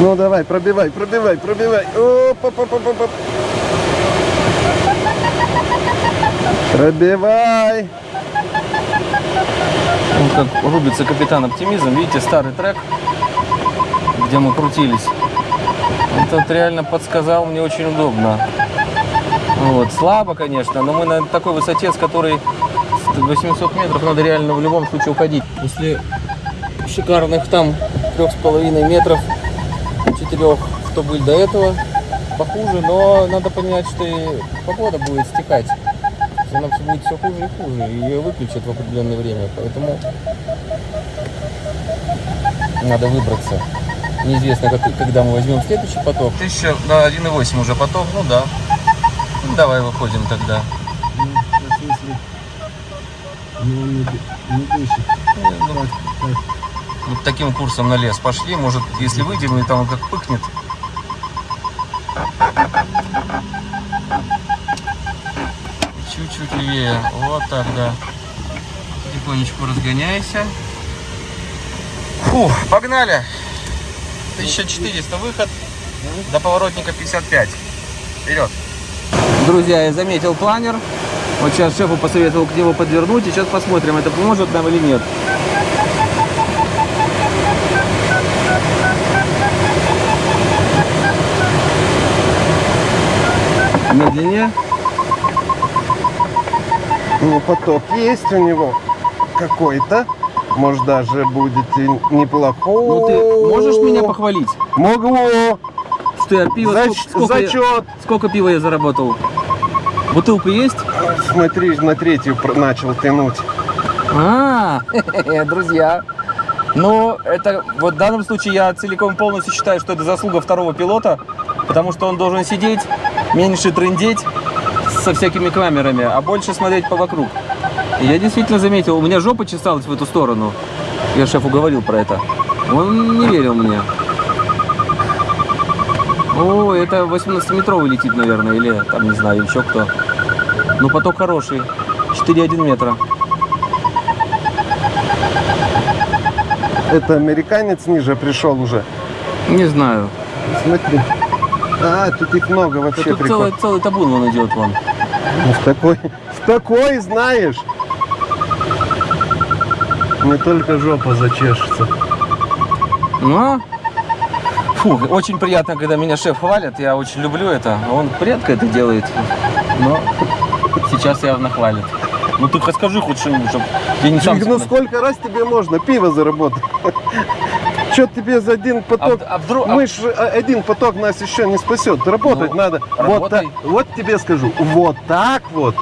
Ну давай, пробивай, пробивай, пробивай. Оп, оп, оп, оп, оп, Пробивай. Вот как рубится капитан оптимизм. Видите, старый трек, где мы крутились. Этот реально подсказал мне очень удобно. Вот. Слабо, конечно, но мы на такой высоте, с которой с 800 метров надо реально в любом случае уходить. После шикарных там трех с половиной метров, четырех, что были до этого, похуже, но надо понять, что и погода будет стекать. Она все будет все хуже и хуже, и ее выключат в определенное время, поэтому надо выбраться. Неизвестно, как, когда мы возьмем следующий поток. Тысяча, да, 1,8 уже поток, ну да. Ну, давай выходим тогда. Ну, Вот таким курсом на лес пошли. Может, если выйдем, и там он как пыкнет. Левее. Вот так, да. Потихонечку разгоняйся. Фу, погнали. 1400 выход. До поворотника 55. Вперед. Друзья, я заметил планер. Вот сейчас шефу посоветовал к нему подвернуть. И сейчас посмотрим, это поможет нам или нет. Медленнее. Ну, поток есть у него какой-то. Может, даже будет и неплохой. Ну ты можешь меня похвалить? Могу. Что я пиво... Зач- сколько, сколько я- зачет. сколько пива я заработал? Бутылка есть? Смотри, на третью начал тянуть. А, [LAUGHS] друзья. Но это вот в данном случае я целиком полностью считаю, что это заслуга второго пилота, потому что он должен сидеть, меньше трындеть со всякими камерами, а больше смотреть по вокруг. И я действительно заметил, у меня жопа чесалась в эту сторону. Я шефу говорил про это. Он не верил мне. О, это 18-метровый летит, наверное, или там, не знаю, еще кто. Ну, поток хороший. 4,1 метра. Это американец ниже пришел уже. Не знаю. Смотри. А, тут их много Да вообще тут прикол. целый, целый табун вон идет вон. Ну, в такой, в такой знаешь. Не только жопа зачешется. Ну, фу, очень приятно, когда меня шеф хвалит. Я очень люблю это. Он редко это делает. Но сейчас явно хвалит. Ну ты хоть скажи хоть что-нибудь, чтобы я не сам... ну сколько раз тебе можно пиво заработать? Что тебе за один поток? А, а вдруг... а- Мы ж а, один поток нас еще не спасет. Работать Ну, надо. Вот, работай. так, вот тебе скажу. Вот так вот,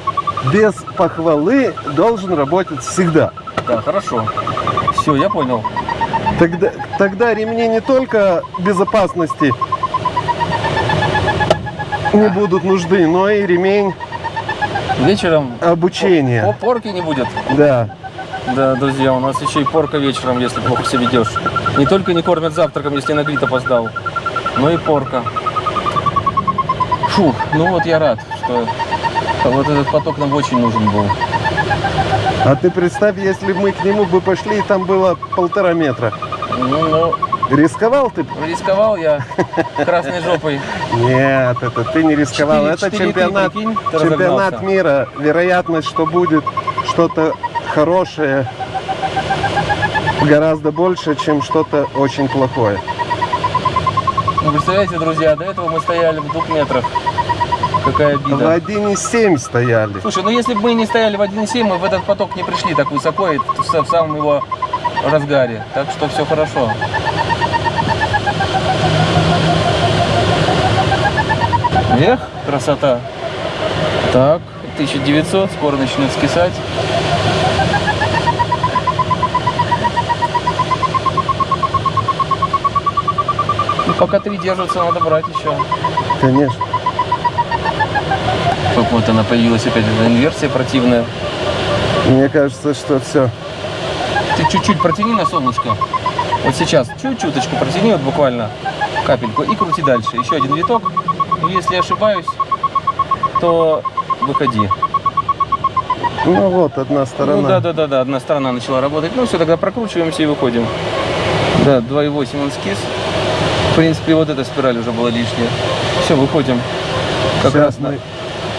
без похвалы, должен работать всегда. Да, хорошо. Все, я понял. Тогда, тогда ремни не только безопасности не будут нужны, но и ремень Вечером обучения. по порки не будет. Да. Да, друзья, у нас еще и порка вечером, если плохо себя ведешь. Не только не кормят завтраком, если на грит опоздал, но и порка. Фух, ну вот я рад, что вот этот поток нам очень нужен был. А ты представь, если мы к нему бы пошли, и там было полтора метра. Ну, ну, Рисковал ты? рисковал я красной жопой. Нет, это ты не рисковал. Четыре- это четыре чемпионат, ты, прикинь, ты чемпионат мира. Вероятность, что будет что-то хорошее, гораздо больше, чем что-то очень плохое. Ну, представляете, друзья, до этого мы стояли в двух метрах. Какая В обида. 1,7 стояли. Слушай, ну если бы мы не стояли в 1.7, мы в этот поток не пришли так высоко и в в самом его разгаре. Так что все хорошо. Эх, красота. Так, 1900, скоро начнет скисать. Пока три держатся, надо брать еще. Конечно. Вот она появилась опять эта инверсия противная. Мне кажется, что все. Ты чуть-чуть протяни на солнышко. Вот сейчас чуть-чуточку протяни, вот буквально капельку, и крути дальше. Еще один виток. Если ошибаюсь, то выходи. Ну вот, одна сторона. Ну да, да, да, да, одна сторона начала работать. Ну все, тогда прокручиваемся и выходим. Да, 2,8 он скис. В принципе, вот эта спираль уже была лишняя. Все, выходим. Как Сейчас раз на... мы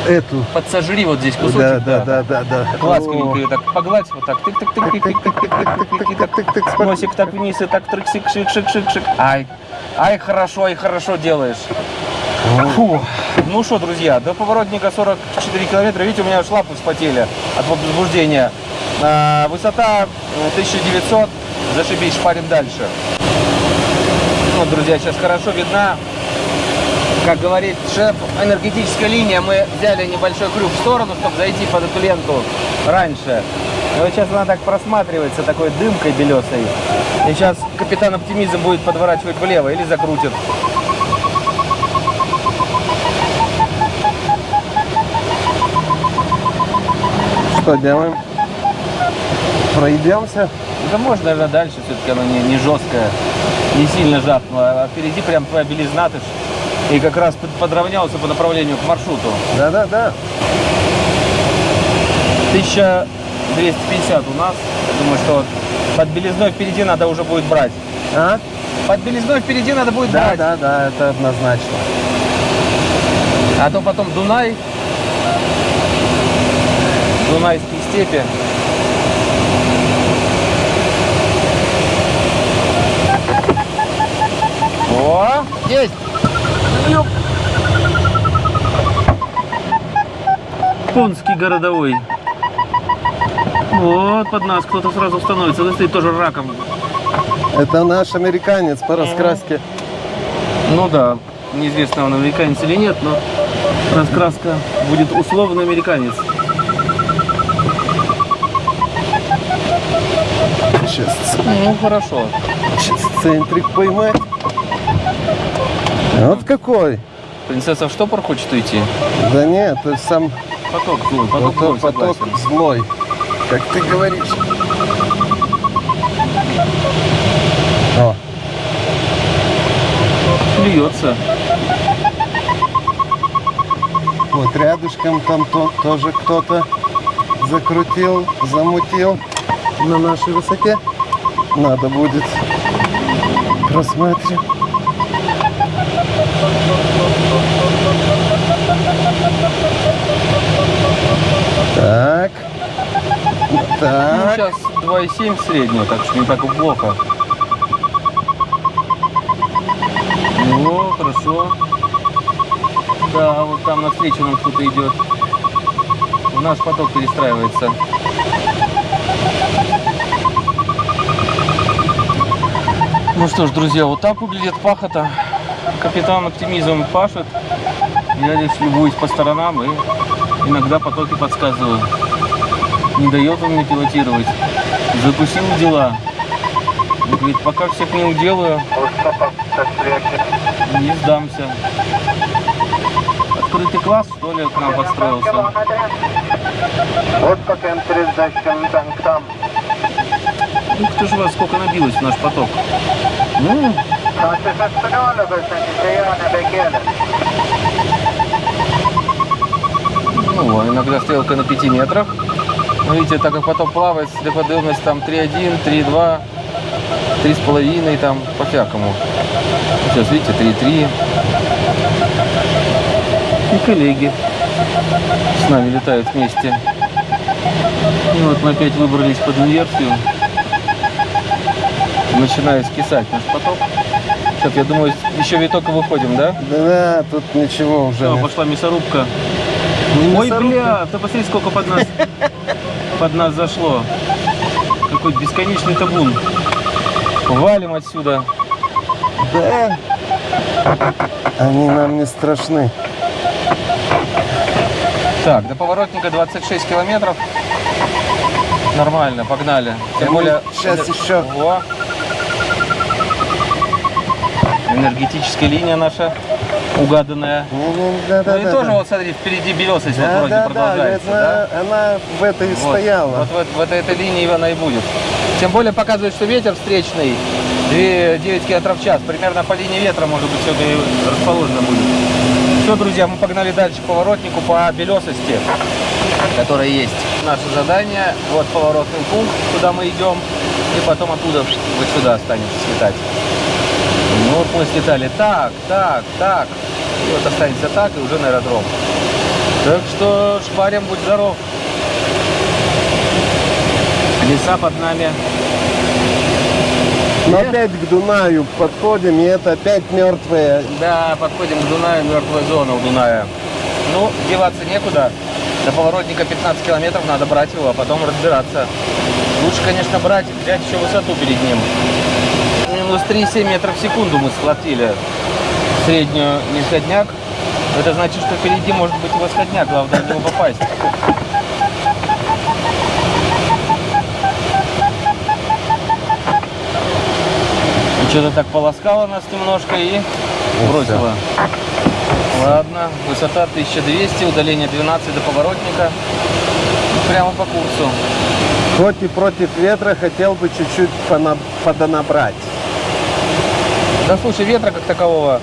эту. Подсожри вот здесь кусочек. Да, да, да, да, да. Ласковенько так погладь, вот так, тык тык тык тык тык тык тык тык тык тык носик так вниз и так трык шик шик шик шик шик ай ай хорошо ай хорошо делаешь Фу. ну что друзья до поворотника 44 километра видите у меня аж лапы вспотели от возбуждения А, высота э, 1900 зашибись шпарим дальше вот друзья сейчас хорошо видна как говорит шеф, энергетическая линия, мы взяли небольшой крюк в сторону, чтобы зайти под эту ленту раньше. И вот сейчас она так просматривается такой дымкой белесой. И сейчас капитан оптимизм будет подворачивать влево или закрутит. Что делаем? Пройдемся. Да можно, наверное, дальше, все-таки она не, не жесткая, не сильно жахнула. А впереди прям твоя белизна, ты ж и как раз под- подравнялся по направлению к маршруту. Да, да, да. 1250 у нас. Я думаю, что вот под белизной впереди надо уже будет брать. А? Под белизной впереди надо будет Да, брать. да, да, это однозначно. А то потом Дунай. Дунайские степи. О, есть! Юп. Пунский городовой. Вот под нас кто-то сразу становится. Он стоит тоже раком. Это наш американец по раскраске. Ну да, неизвестно, он американец или нет, но раскраска будет условно американец. Сейчас, Ну, хорошо. сейчас центрик поймать. Вот какой. Принцесса в штопор хочет уйти? Да нет, это сам Поток злой, поток поток, злой, поток согласен. злой. Как ты говоришь. О, Плюется. вот рядышком там то- тоже кто-то закрутил, замутил на нашей высоте. Надо будет просматривать. Так. Ну, Так. сейчас 2,7 средняя, так что не так плохо. О, хорошо. Да, вот там навстречу нам кто-то идет. У нас поток перестраивается. Ну что ж, друзья, вот так выглядит пахота. Капитан оптимизм пашет. Я лишь любуюсь по сторонам и иногда потоки подсказываю. Не дает он мне пилотировать. Закусил дела. Он говорит, пока всех не уделаю, не сдамся. Открытый класс, что ли, к нам подстроился? Вот дальше там. Ух ты ж вас, сколько набилось в наш поток. Ну, ну, иногда стрелка на 5 метрах. Но видите, так как поток плавает, слеподымность там 3,1, 3,2, 3,5, там по-всякому. Сейчас, видите, 3,3. И коллеги с нами летают вместе. И вот мы опять выбрались под инверсию. Начинает скисать наш поток. Сейчас, я думаю, еще виток и выходим, да? Да, тут ничего уже Все, пошла мясорубка. Не Ой, бля, ты посмотри, сколько под нас, под нас зашло. Какой бесконечный табун. Валим отсюда. Да. Они нам не страшны. Так, до поворотника 26 километров. Нормально, погнали. Тем А мы более... щас еще- Во. Энергетическая линия наша угаданная. Не-не, Да, да, ну и да, тоже да. вот смотри, впереди белесость вот Да, вроде да, да, продолжается, это да? она в этой Вот, стояла. Вот, в, в этой, линии она и будет. Тем более показывает, что ветер встречный 2, 9 км в час. Примерно по линии ветра, может быть, все это и расположено будет. Все, друзья, мы погнали дальше к поворотнику по белесости, которая есть. Наше задание, вот поворотный пункт, куда мы идем, и потом оттуда вот сюда останется слетать. Ну вот мы слетали так, так, так, и вот останется так, и уже на аэродром. Так что шпарим, будь здоров. Леса под нами. Но опять к Дунаю подходим, и это опять мертвые. Да, подходим к Дунаю, мертвая зона у Дуная. Ну, деваться некуда. До поворотника 15 километров надо брать его, а потом разбираться. Лучше, конечно, брать, взять еще высоту перед ним. Минус 3,7 метров в секунду мы схватили среднюю нисходняк. Это значит, что впереди может быть восходняк, главное в него попасть. Что-то так полоскало нас немножко и бросило. Ладно, высота 1200, удаление 12 до поворотника. Прямо по курсу. Хоть и против ветра хотел бы чуть-чуть подонабрать. Да слушай, ветра как такового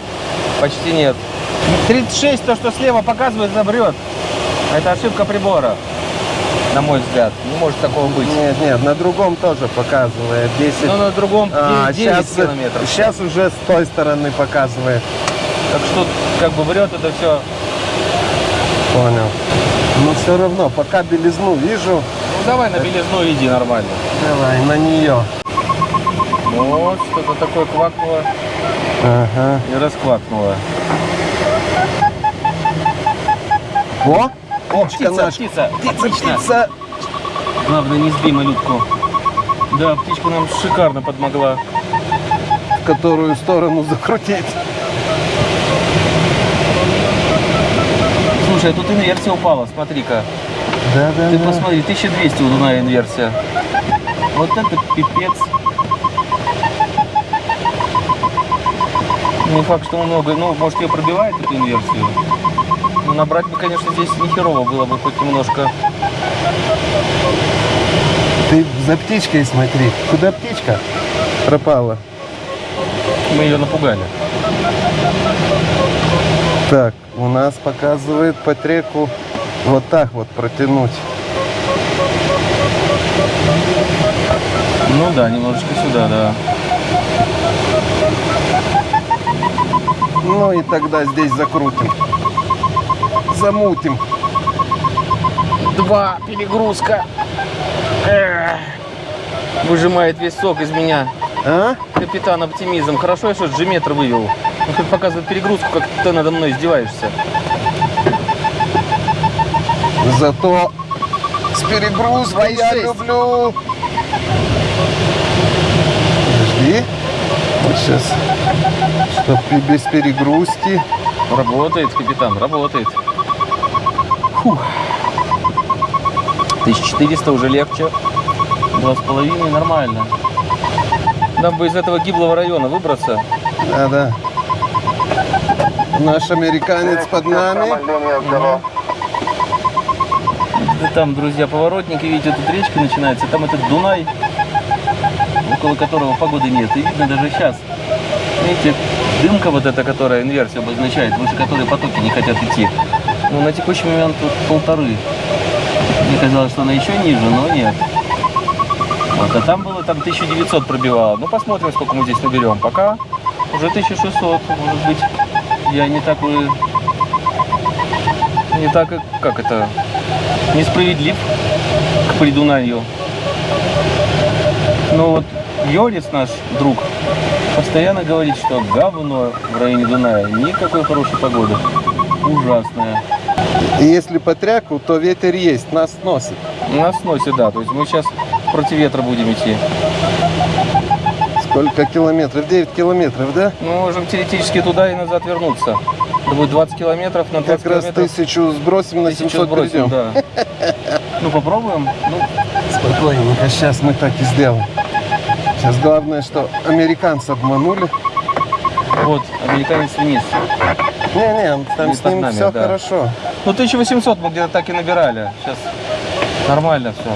почти нет. 36, то, что слева показывает, забрет. Это ошибка прибора, на мой взгляд. Не может такого быть. Нет, нет, на другом тоже показывает 10. Но на другом 9, А, 9 сейчас, километров. сейчас уже с той стороны показывает. Так что как бы врет это все. Понял. Но все равно, пока белизну вижу, Ну давай на белизну иди нормально. давай на нее. Вот, что-то такое квакнуло Ага. и расквакнуло. О, птичка Птица, наша. птица, Птица, отлично. птица. Главное, не сбей малютку. Да, птичка нам шикарно подмогла. В которую сторону закрутить. Слушай, а тут инверсия упала, смотри-ка. Да, да, Ты да. посмотри, 1200 у Дуная инверсия. Вот это пипец. Не факт, что много, ну, может, ее пробивает эту инверсию. Ну, набрать бы, конечно, здесь нехерово было бы хоть немножко. Ты за птичкой смотри. Куда птичка пропала? Мы ее напугали. Так, у нас показывает по треку вот так вот протянуть. Ну да, немножечко сюда, да. Ну и тогда здесь закрутим. Замутим. Два, перегрузка. Эх. Выжимает весь сок из меня. А? Капитан оптимизм. Хорошо, я что G-метр вывел. Он хоть показывает перегрузку, как ты надо мной издеваешься. Зато с перегрузкой я 2,6. люблю. Подожди. Вот сейчас. Чтоб и без перегрузки. Работает, капитан, работает. Фух. 1400 уже легче. Два с половиной, нормально. Нам бы из этого гиблого района выбраться. Да, да. Наш американец под нами. Да там, друзья, поворотники, видите, тут речка начинается, там этот Дунай, около которого погоды нет. И видно даже сейчас. Видите, дымка вот эта, которая инверсию обозначает, выше которой потоки не хотят идти. Ну, на текущий момент тут полторы. Мне казалось, что она еще ниже, но нет. Вот, а там было там 1900 пробивало. Ну, посмотрим, сколько мы здесь наберем. Пока уже 1600. Может быть, я не такой... Не так, как это, несправедлив к Придунанью. Но вот Йорис, наш друг, постоянно говорит, что говно в районе Дуная. Никакой хорошей погоды. Ужасная. И если по тряку, то ветер есть, нас носит. Нас сносит, да. То есть мы сейчас против ветра будем идти. Сколько километров? 9 километров, да? Мы можем теоретически туда и назад вернуться. Это будет 20 километров на 20 Как раз километров. тысячу сбросим на тысячу 700 сбросим, придем. да. Ну, попробуем. Ну, Спокойненько, сейчас мы так и сделаем. Сейчас главное, что американцы обманули. вот, американец вниз. Не-не, там Не с ним нами, все да. хорошо. Ну, 1800 мы где-то так и набирали. Сейчас нормально все.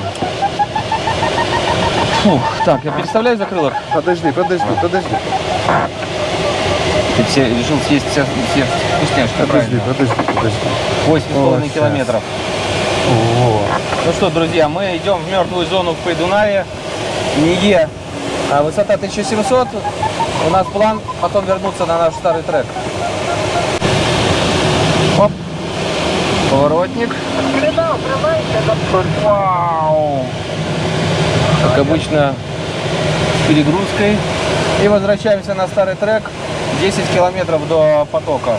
Фух, так, я переставляю закрылок. Подожди, подожди, подожди. Ты все, решил съесть все, все вкусняшки, Подожди, правильно? подожди, подожди. Восемь с половиной О, километров. О, Ну что, друзья, мы идем в мертвую зону в Придунае. Ниге. А высота 1700. У нас план потом вернуться на наш старый трек. Оп. Поворотник. Вау. Как обычно, с перегрузкой. И возвращаемся на старый трек. 10 километров до потока.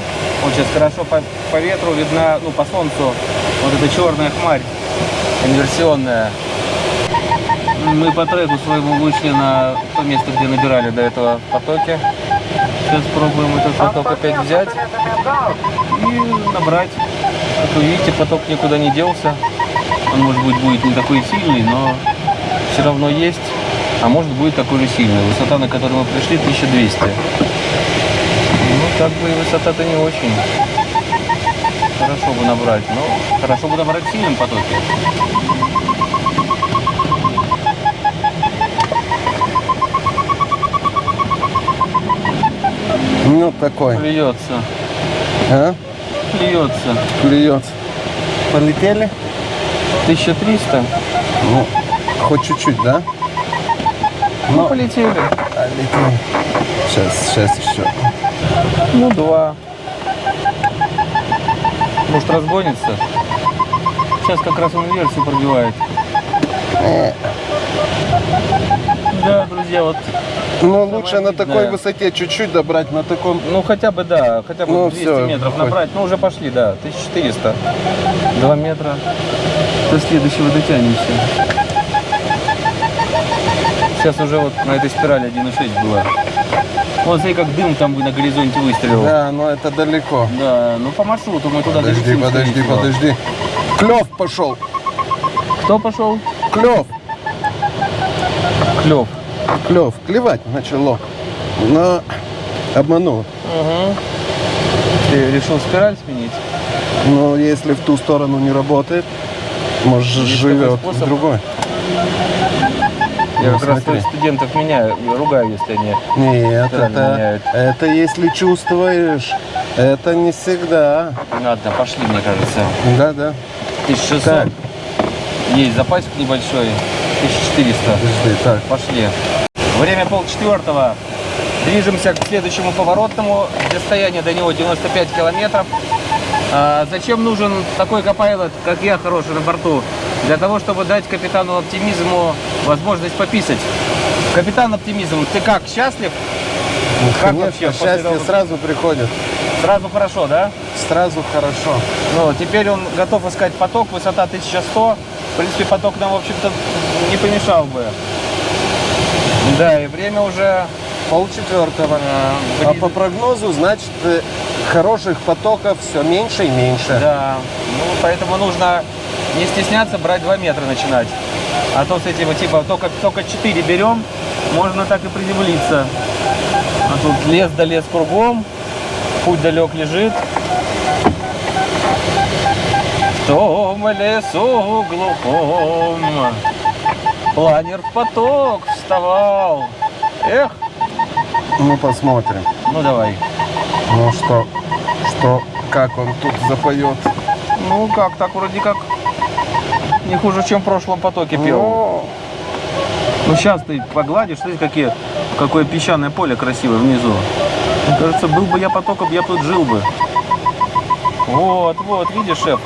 Сейчас хорошо по, по ветру видна, ну, по солнцу, вот эта черная хмарь инверсионная. Мы по треку своему вышли на то место, где набирали до этого в потоке. Сейчас пробуем этот поток опять взять и набрать. Как вы видите, поток никуда не делся. Он, может быть, будет не такой сильный, но все равно есть. А может будет такой же сильный. Высота, на которую мы пришли, 1200. Ну, как бы и высота-то не очень. Хорошо бы набрать, но хорошо бы набрать в сильном потоке. Ну такой. Плюется, А? плюется. Клюется. Полетели? 1300. Ну, хоть чуть-чуть, да? Ну, полетели. Полетели. Сейчас, сейчас еще. Ну, два. Может, разгонится? Сейчас как раз он инверсию пробивает. Э. Да, друзья, вот, Ну, лучше на такой высоте чуть-чуть добрать, на таком... ну хотя бы, да, хотя бы Ну, 200 всё, метров хоть. набрать. Ну, уже пошли, да, 1400. Два метра. До следующего дотянемся. Сейчас уже вот на этой спирали 1,6 было. Вот смотри, как дым там на горизонте выстрелил. Да, но это далеко. Да, ну по маршруту мы туда Подожди, долетим, подожди, всего. подожди. Клев пошел. Кто пошел? Клев. Клев. Клев, клевать начало. Но обманул. Ты решил спираль сменить? Но если в ту сторону не работает, может Есть живет в способ? другой. Я Ну, как раз смотри. своих студентов меняю, ругаю, если они... Нет, это, меняют. это если чувствуешь. Это не всегда. Ладно, пошли, мне кажется. Да, да. 1600. Так. Есть запасик небольшой. 1400. Подожди, так. Пошли. Время полчетвертого. Движемся к следующему поворотному. Расстояние до него 95 километров. А, зачем нужен такой копайлот, как я, хороший на борту? Для того, чтобы дать капитану оптимизму возможность пописать. Капитан оптимизм, ты как, счастлив? Как Конечно, вообще счастье того- сразу приходит. Сразу хорошо, да? Сразу хорошо. Ну, теперь он готов искать поток, высота 1100. В принципе, поток нам, в общем-то, не помешал бы. Да, и время уже Полчетвертого. э, А по прогнозу, значит, э, хороших потоков все меньше и меньше. Да, ну, поэтому нужно не стесняться брать 2 метра начинать. А то с этим, типа, только, только 4 берем, можно так и приземлиться. А тут лес да лес кругом, путь далек лежит. В том лесу глухом планер в поток вставал. Эх, Ну, посмотрим. ну давай. Ну что, что, как он тут запоет. Ну как, так вроде как не хуже, чем в прошлом потоке пел. Ну, Ну сейчас ты погладишь, смотри, какие, какое песчаное поле красивое внизу. Мне кажется, был бы я потоком, я тут жил бы. Вот, вот, видишь, шеф,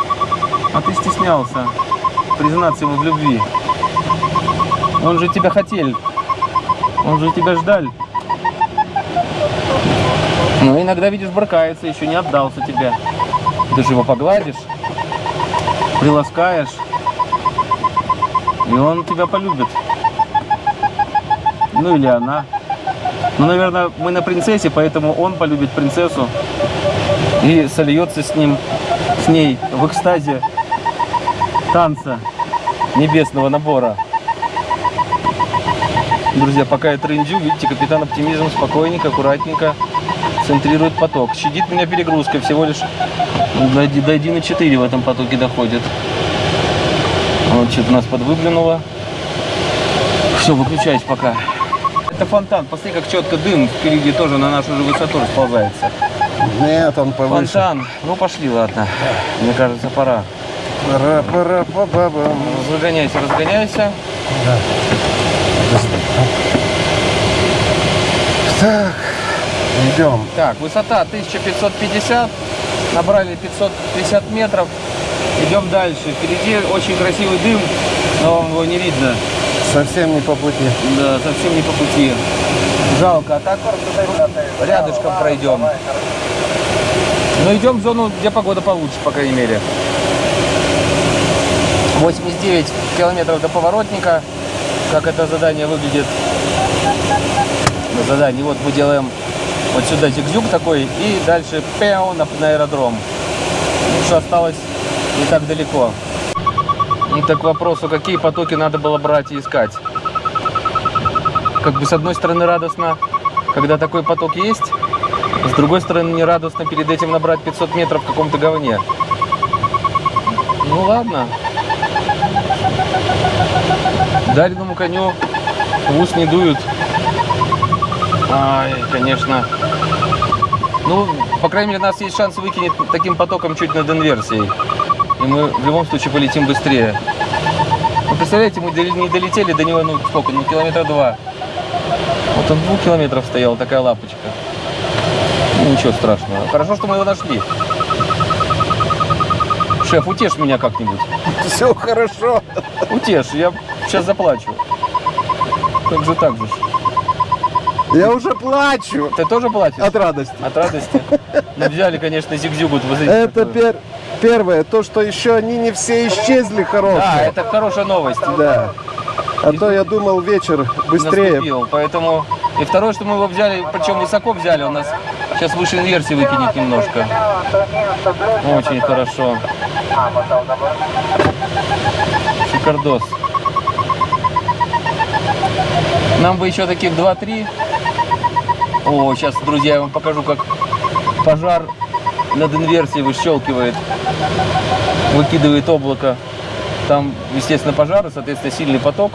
а ты стеснялся признаться ему в любви. Он же тебя хотел, он же тебя ждал. Ну, иногда, видишь, брыкается, еще не отдался тебе. Ты же его погладишь, приласкаешь, и он тебя полюбит. Ну или она. Ну, наверное, мы на принцессе, поэтому он полюбит принцессу и сольется с ним, с ней в экстазе танца небесного набора. Друзья, пока я трендю, видите, капитан оптимизм спокойненько, аккуратненько центрирует поток. Щадит меня перегрузкой, всего лишь до, до 1,4 в этом потоке доходит. Вот что-то нас подвыглянуло. Все, выключаюсь пока. Это фонтан. Посмотри, как четко дым впереди тоже на нашу же высоту расползается. нет, он повыше. Фонтан. Ну, пошли, ладно. Мне кажется, пора. па ба бам Разгоняйся, разгоняйся. Так, идем. Так, высота 1550. Набрали 550 метров. Идем дальше. Впереди очень красивый дым, но вам его не видно. Совсем не по пути. Да, совсем не по пути. Жалко. А так рядышком пройдем. Но идем в зону, где погода получше, по крайней мере. 89 километров до поворотника. Как это задание выглядит? На задании. Вот мы делаем вот сюда зигзюг такой и дальше пяу на, на аэродром. Ну что осталось не так далеко. Ну, так к вопросу, какие потоки надо было брать и искать. Как бы с одной стороны радостно, когда такой поток есть, с другой стороны не радостно перед этим набрать 500 метров в каком-то говне. Ну ладно. Дареному коню в ус не дуют. Ай, конечно. Ну, по крайней мере, у нас есть шанс выкинуть таким потоком чуть над инверсией. И мы в любом случае полетим быстрее. Ну, представляете, мы не долетели до него, ну, сколько, ну, километра два. Вот он двух километров стоял, такая лапочка. Ну, ничего страшного. Хорошо, что мы его нашли. Шеф, утешь меня как-нибудь. Все хорошо. Утешь, я сейчас заплачу. Как же так же? Я уже плачу Ты тоже платишь? от радости. От радости? Ну, взяли, конечно, зигзюгу. вот смотрите, Это пер- первое, то, что еще они не все исчезли Да, хорошие. это хорошая новость. Да. А то я думал вечер быстрее. Наступил, поэтому... И второе, что мы его взяли, причем высоко взяли, он нас сейчас выше инверсии выкинет немножко. Очень хорошо. Шикардос. Нам бы еще таких 2-3. О, сейчас, друзья, я вам покажу, как пожар над инверсией выщелкивает, выкидывает облако. Там, естественно, пожар, и, соответственно, сильный поток.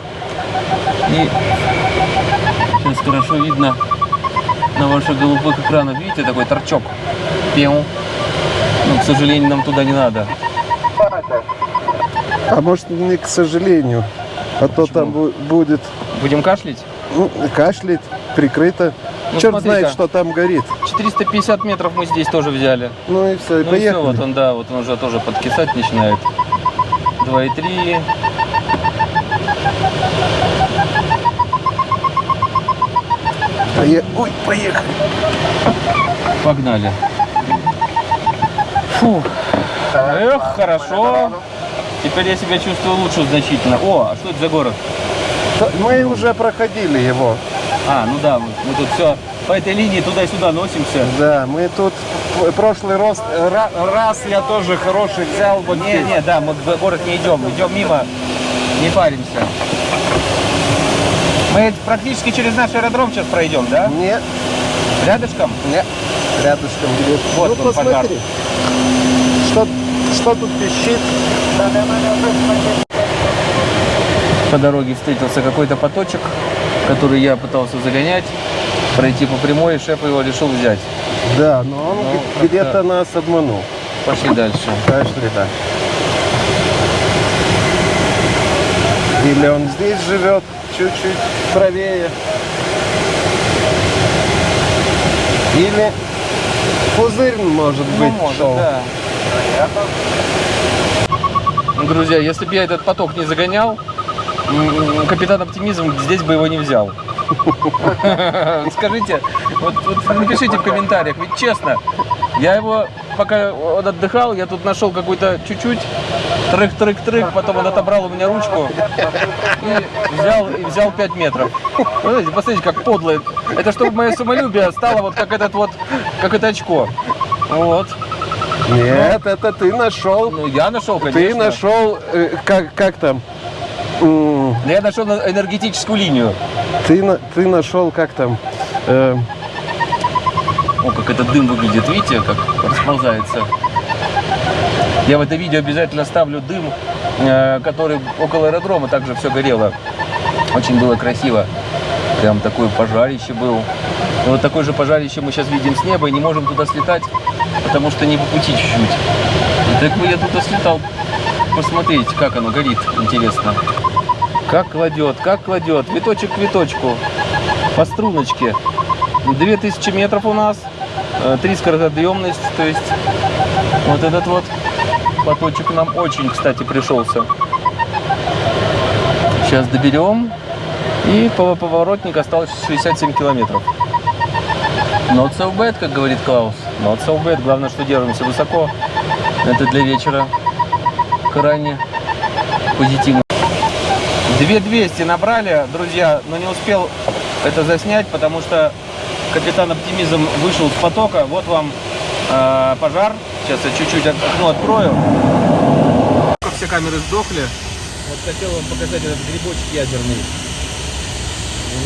И сейчас хорошо видно на ваших голубых экранах. Видите, такой торчок? Пиу. Ну, к сожалению, нам туда не надо. А может не к сожалению, а то там бу- будет Будем кашлять? Ну, кашлять, прикрыто. Ну, Черт знает, что там горит. 450 метров мы здесь тоже взяли. Ну и все, и Ну и поехали. все, вот он, да, вот он уже тоже подкисать начинает. 2,3. Пое- Ой, поехали. Погнали. Фу. Эх, хорошо. Теперь я себя чувствую лучше значительно. О, а что это за город? Мы уже проходили его. А, ну да, мы мы тут все по этой линии туда-сюда носимся. Да, мы тут прошлый рост, ра- раз я тоже хороший взял. Вот Не, здесь. не, да, мы в город не идем, идем мимо, не паримся. Мы практически через наш аэродром сейчас пройдем, да? Не, Рядышком? не, рядышком. Вот ну, он, пожар. посмотри. Что, что тут пищит? По дороге встретился какой-то поточек, который я пытался загонять, пройти по прямой, и шеф его решил взять. Да, но он Ну, где-то нас обманул. Пошли дальше. [LAUGHS] Пошли, да. Или он здесь живет, чуть-чуть правее. Или пузырь, может быть, Ну, может, шел. да. Ну, Друзья, если бы я этот поток не загонял, капитан Оптимизм здесь бы его не взял. [LAUGHS] Скажите, вот, вот напишите в комментариях, ведь честно, я его, пока он отдыхал, я тут нашел какой-то чуть-чуть, трык-трык-трык, потом он отобрал у меня ручку и взял, и взял 5 метров. Знаете, посмотрите, как подло. Это чтобы мое самолюбие стало вот как этот вот, как это очко. Вот. Нет, это ты нашел. Ну, я нашел, конечно. Ты нашел, э, как, как там? Да Я нашел на- энергетическую линию. Ты, ты нашел, как там? Э, О, как этот дым выглядит, видите, как расползается. Я в это видео обязательно ставлю дым, э, который около аэродрома также все горело. Очень было красиво. Прям такое пожарище был. И вот такое же пожарище мы сейчас видим с неба и не можем туда слетать, потому что не по пути чуть-чуть. Так бы я туда слетал посмотреть, как оно горит, интересно. Как кладет, как кладет, виточек к виточку, по струночке. 2000 метров у нас, э, три скоросъемность, то есть вот этот вот поточек нам очень, кстати, пришелся. Сейчас доберем. И по- поворотник осталось 67 километров. Not so bad, как говорит Клаус. Not so bad. Главное, что держимся высоко. Это для вечера крайне позитивно. 2200 набрали, друзья, но не успел это заснять, потому что капитан Оптимизм вышел с потока. Вот вам э, пожар. Сейчас я чуть-чуть ок- окно открою. Все камеры сдохли. Вот хотел вам показать этот грибочек ядерный.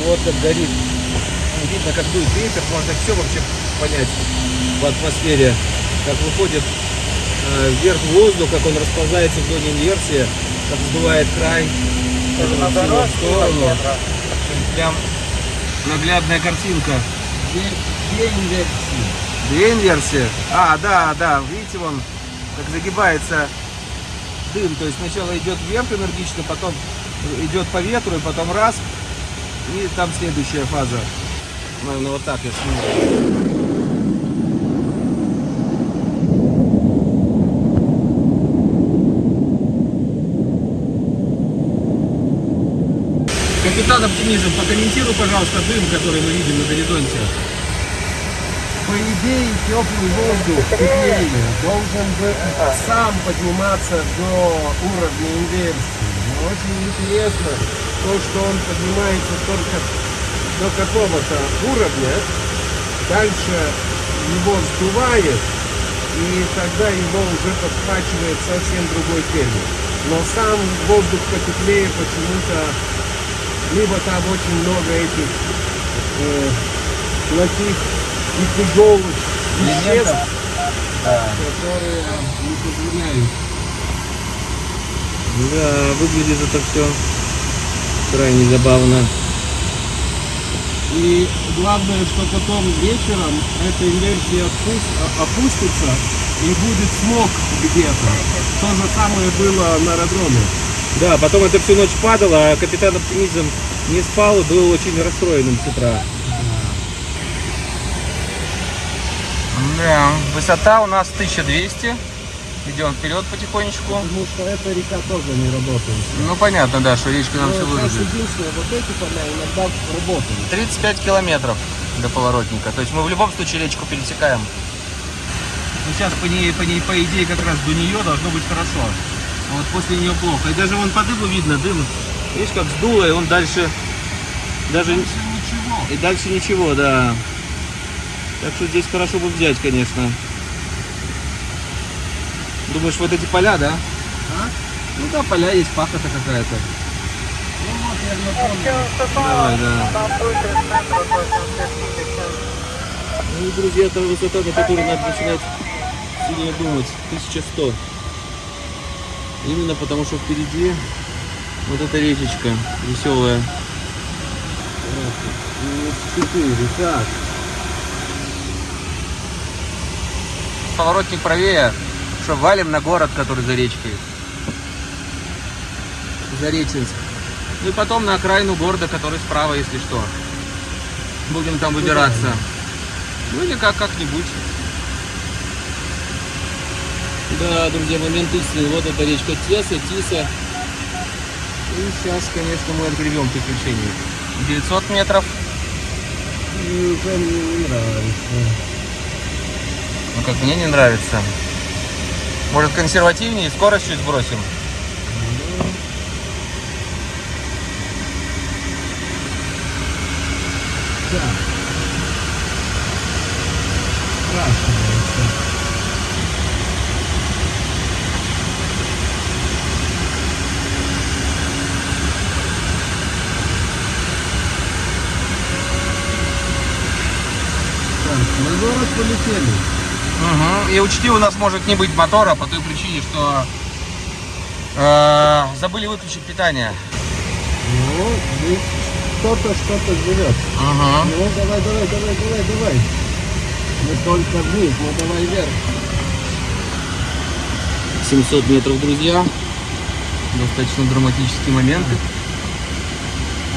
Вот как горит. Ну, Видно, как дует ветер, можно все вообще понять в атмосфере. Как выходит э, вверх воздух, как он расползается в зоне инверсии, как сдувает край его сторону. Прям наглядная картинка. Две, две инверсии. Две инверсии? А, да, да, видите, вон, как загибается дым. То есть сначала идет вверх энергично, потом идет по ветру, и потом раз, и там следующая фаза. Наверное, вот так я сниму. Капитан Оптимизм, прокомментируй, пожалуйста, дым, который мы видим на горизонте. По идее, теплый воздух теплее должен бы сам подниматься до уровня инверсии. Но очень интересно то, что он поднимается только до какого-то уровня, дальше его сдувает, и тогда его уже подхвачивает совсем другой термин. Но сам воздух потеплее почему-то либо там очень много этих э, плохих и тяжелых веществ, которые не позволяют. Да, выглядит это все крайне забавно. И главное, что потом вечером эта инверсия опус- опустится и будет смог где-то. То же самое было на аэродроме. Да, потом это всю ночь падало, а капитан Оптимизм не спал и был очень расстроенным с утра. Да, высота у нас 1200. Идем вперед потихонечку. Потому что эта река тоже не работает. Ну понятно, да, что речка нам все Но сейчас выразит. единственное, вот эти поля иногда работают. 35 километров до поворотника. То есть мы в любом случае речку пересекаем. Ну, сейчас по ней, по ней, по идее, как раз до нее должно быть хорошо. А вот после нее плохо. И даже вон по дыму видно, дым, видишь, как сдуло, и он дальше, даже, Ничего. и дальше ничего, да. Так что здесь хорошо бы взять, конечно. Думаешь, вот эти поля, да? А? Ну да, поля есть, пахота какая-то. Ну вот, я напомню. Давай, да. Ну и, друзья, это высота, на которой надо начинать сильно думать. 1100. Именно потому, что впереди вот эта речечка веселая. Четыре, так. Поворотник правее. Что, валим на город, который за речкой. Зареченск. Ну и потом на окраину города, который справа, если что. Будем там выбираться. Ну или как как-нибудь. Да, друзья, момент истины. Вот эта речка Теса, Тиса. И сейчас, конечно, мы отгребем приключений. 900 метров. И мне не нравится. Ну как мне не нравится. Может консервативнее, скорость чуть сбросим. Да. Так, на город полетели. Мгм. И учти, у нас может не быть мотора по той причине, что э, забыли выключить питание. Ну, здесь кто-то что-то живет. Мгм. Ну, давай, давай, давай, давай, давай. Мы только вниз, ну давай вверх. 700 метров, друзья. Достаточно драматический момент.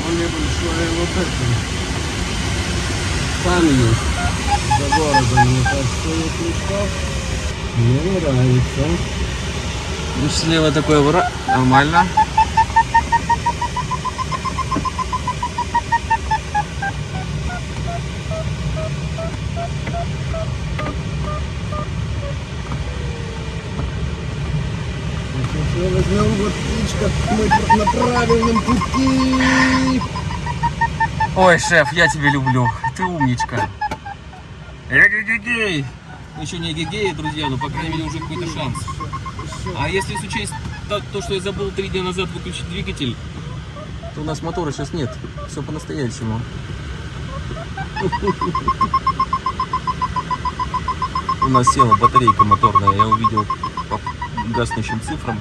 Более большое вот это. Там есть. За городом, мне кажется, есть легко. Мне нравится. Ну, слева такой вра... Нормально. Сейчас возьмем вот птичка, мы на правильном пути. Ой, шеф, я тебя люблю. Ты умничка. Эгегегей! Еще не эгегей, друзья, но, по крайней мере, уже какой-то шанс. А если учесть то, то, что я забыл три дня назад выключить двигатель, То у нас мотора сейчас нет. Все по-настоящему. У нас села батарейка моторная. Я увидел по гаснущим цифрам.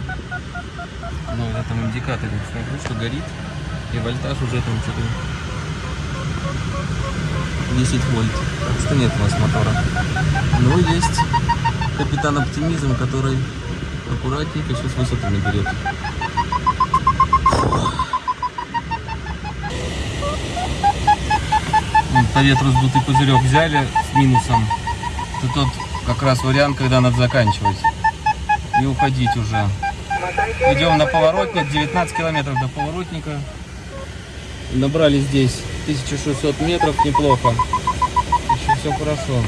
Ну, в этом индикаторе смотрю, что горит. И вольтаж уже там что-то 10 вольт. Так что нет у нас мотора. Но есть капитан оптимизм, который аккуратненько сейчас высоту наберет. Вот по ветру сдутый пузырек взяли с минусом. Это тот как раз вариант, когда надо заканчивать. И уходить уже. Идем на поворотник, 19 километров до поворотника. набрали здесь 1600 метров, неплохо. Еще все хорошо.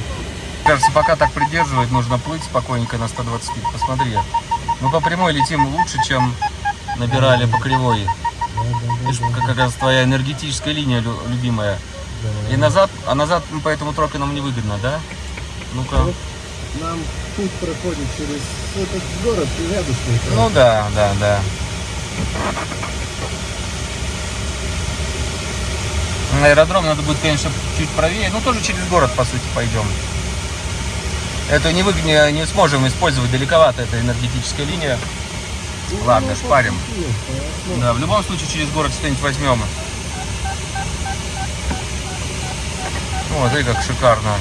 Кажется, пока так придерживать, нужно плыть спокойненько на 120 спид. Посмотри. Мы по прямой летим лучше, чем набирали по кривой. Видишь, как, раз твоя энергетическая линия лю- любимая. И назад, а назад по этому троке нам невыгодно, да? Ну-ка. Нам путь проходит через этот город рядышком. Ну да, да, да. На аэродром надо будет, конечно, чуть правее. Ну, тоже через город, по сути, пойдем. Это не, вы, не, не сможем использовать далековато, эта энергетическая линия. Ладно, шпарим. Да, в любом случае через город что-нибудь возьмем. Вот, смотри, как шикарно.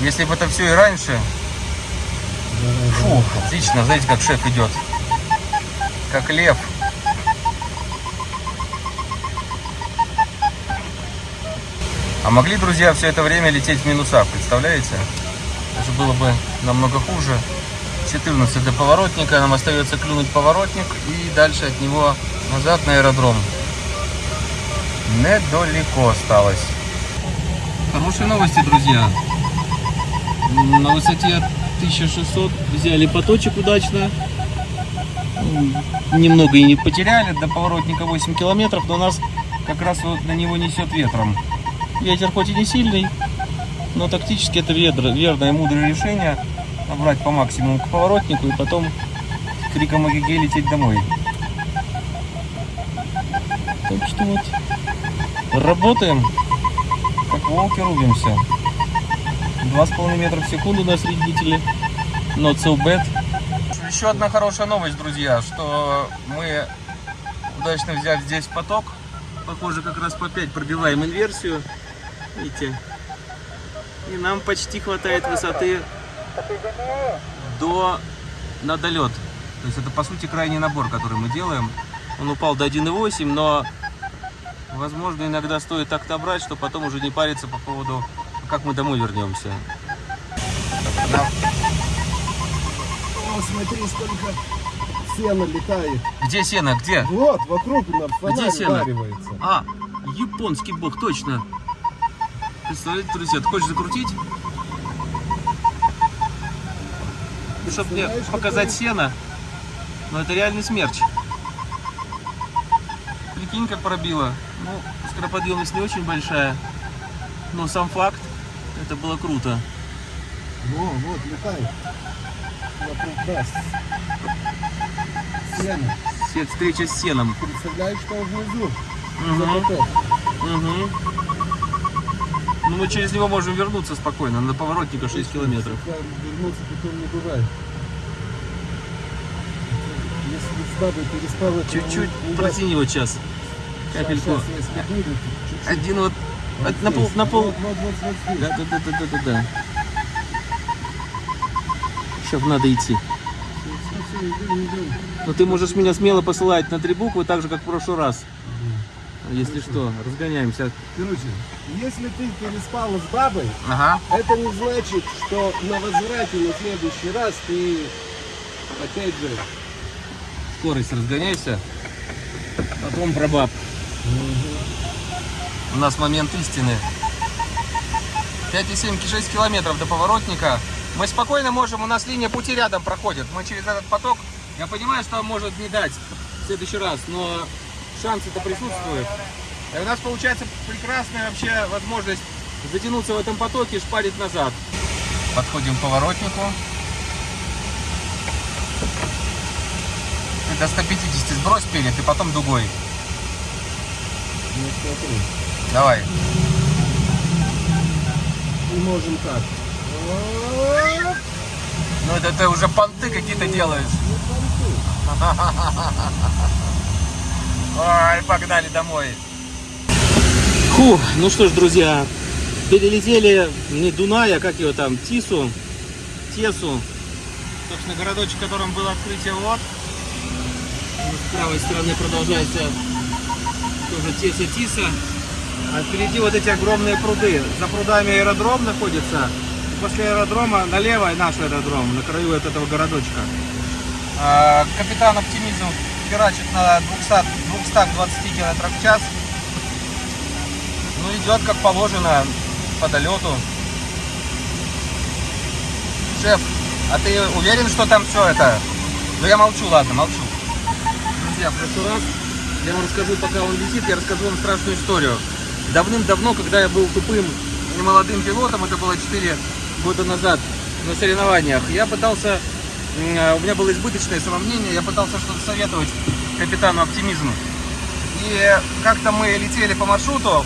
Если бы это все и раньше... Фу, отлично, знаете, как шеф идет. Как лев. А могли, друзья, все это время лететь в минусах, представляете? Это было бы намного хуже. 14 до поворотника, нам остается клюнуть поворотник и дальше от него назад на аэродром. Недалеко осталось. Хорошие новости, друзья. На высоте 1600 взяли поточек удачно. Немного и не потеряли, до поворотника 8 километров, но нас как раз вот на него несет ветром. Ветер хоть и не сильный, но тактически это верное, мудрое решение. Набрать по максимуму к поворотнику и потом криком эгегей лететь домой. Так что вот, работаем, как волки рубимся. Два с половиной метра в секунду на среднителе. Not so bad. Еще одна хорошая новость, друзья, что мы удачно взяли здесь поток. Похоже, как раз по 5 пробиваем инверсию. Видите? И нам почти хватает высоты до на долет. То есть это по сути крайний набор, который мы делаем. Он упал до 1,8, но возможно иногда стоит так набрать, что потом уже не париться по поводу, как мы домой вернемся. О, смотри, сколько сена летает. Где сено? Где? Вот, вокруг на фонарь сено? ударивается. А, японский бог, точно. Представляете, друзья, ты хочешь закрутить? Чтобы мне показать сено. Но это реальный смерч. Прикинь, как пробило. Ну, скороподъемность не очень большая. Но сам факт, это было круто. Во, вот, летает. Вокруг нас. Сено. Встреча с сеном. Представляешь, что внизу? Поток. мгм. Ну, мы через него можем вернуться спокойно, на поворотника 6 километров. Вернуться потом не бывает. Чуть-чуть протяни его час. даст. Капельку. Чуть-чуть. Один вот Вот на пол, на пол. Да, да, да, да, да, да, да. Сейчас надо идти. Но ты можешь меня смело посылать на три буквы, так же, как в прошлый раз. Если что, разгоняемся. Короче, если ты переспал с бабой, Ага. это не значит, что на возврате на следующий раз ты опять же Скорость разгоняйся. Потом про баб. У нас момент истины. 5,7-6 километров до поворотника. Мы спокойно можем, у нас линия пути рядом проходит. Мы через этот поток, я понимаю, что может не дать в следующий раз, но шансы-то присутствуют. И у нас получается прекрасная вообще возможность затянуться в этом потоке и шпарить назад. Подходим к поворотнику. Ты до 150 сбрось перед и потом дугой. ну, Давай. и можем так. Ну это ты уже понты какие-то делаешь. [LAUGHS] Ой, погнали домой. Фу, ну что ж, друзья, перелетели не Дунай, а как его там, Тису, Тесу. Собственно, городочек, в котором было открытие вот. С правой стороны продолжается тоже Теса Тиса. А впереди вот эти огромные пруды. За прудами аэродром находится. После аэродрома налево наш аэродром, на краю вот этого городочка. А, Капитан Оптимизм херачит на 200, 220 км в час. Ну, идет как положено по долету. Шеф, а ты уверен, что там все это? Ну, я молчу, ладно, молчу. Друзья, в прошлый раз я вам расскажу, пока он летит, я расскажу вам страшную историю. Давным-давно, когда я был тупым и молодым пилотом, это было 4 года назад на соревнованиях, я пытался, у меня было избыточное самомнение, я пытался что-то советовать капитану оптимизму. И как-то мы летели по маршруту,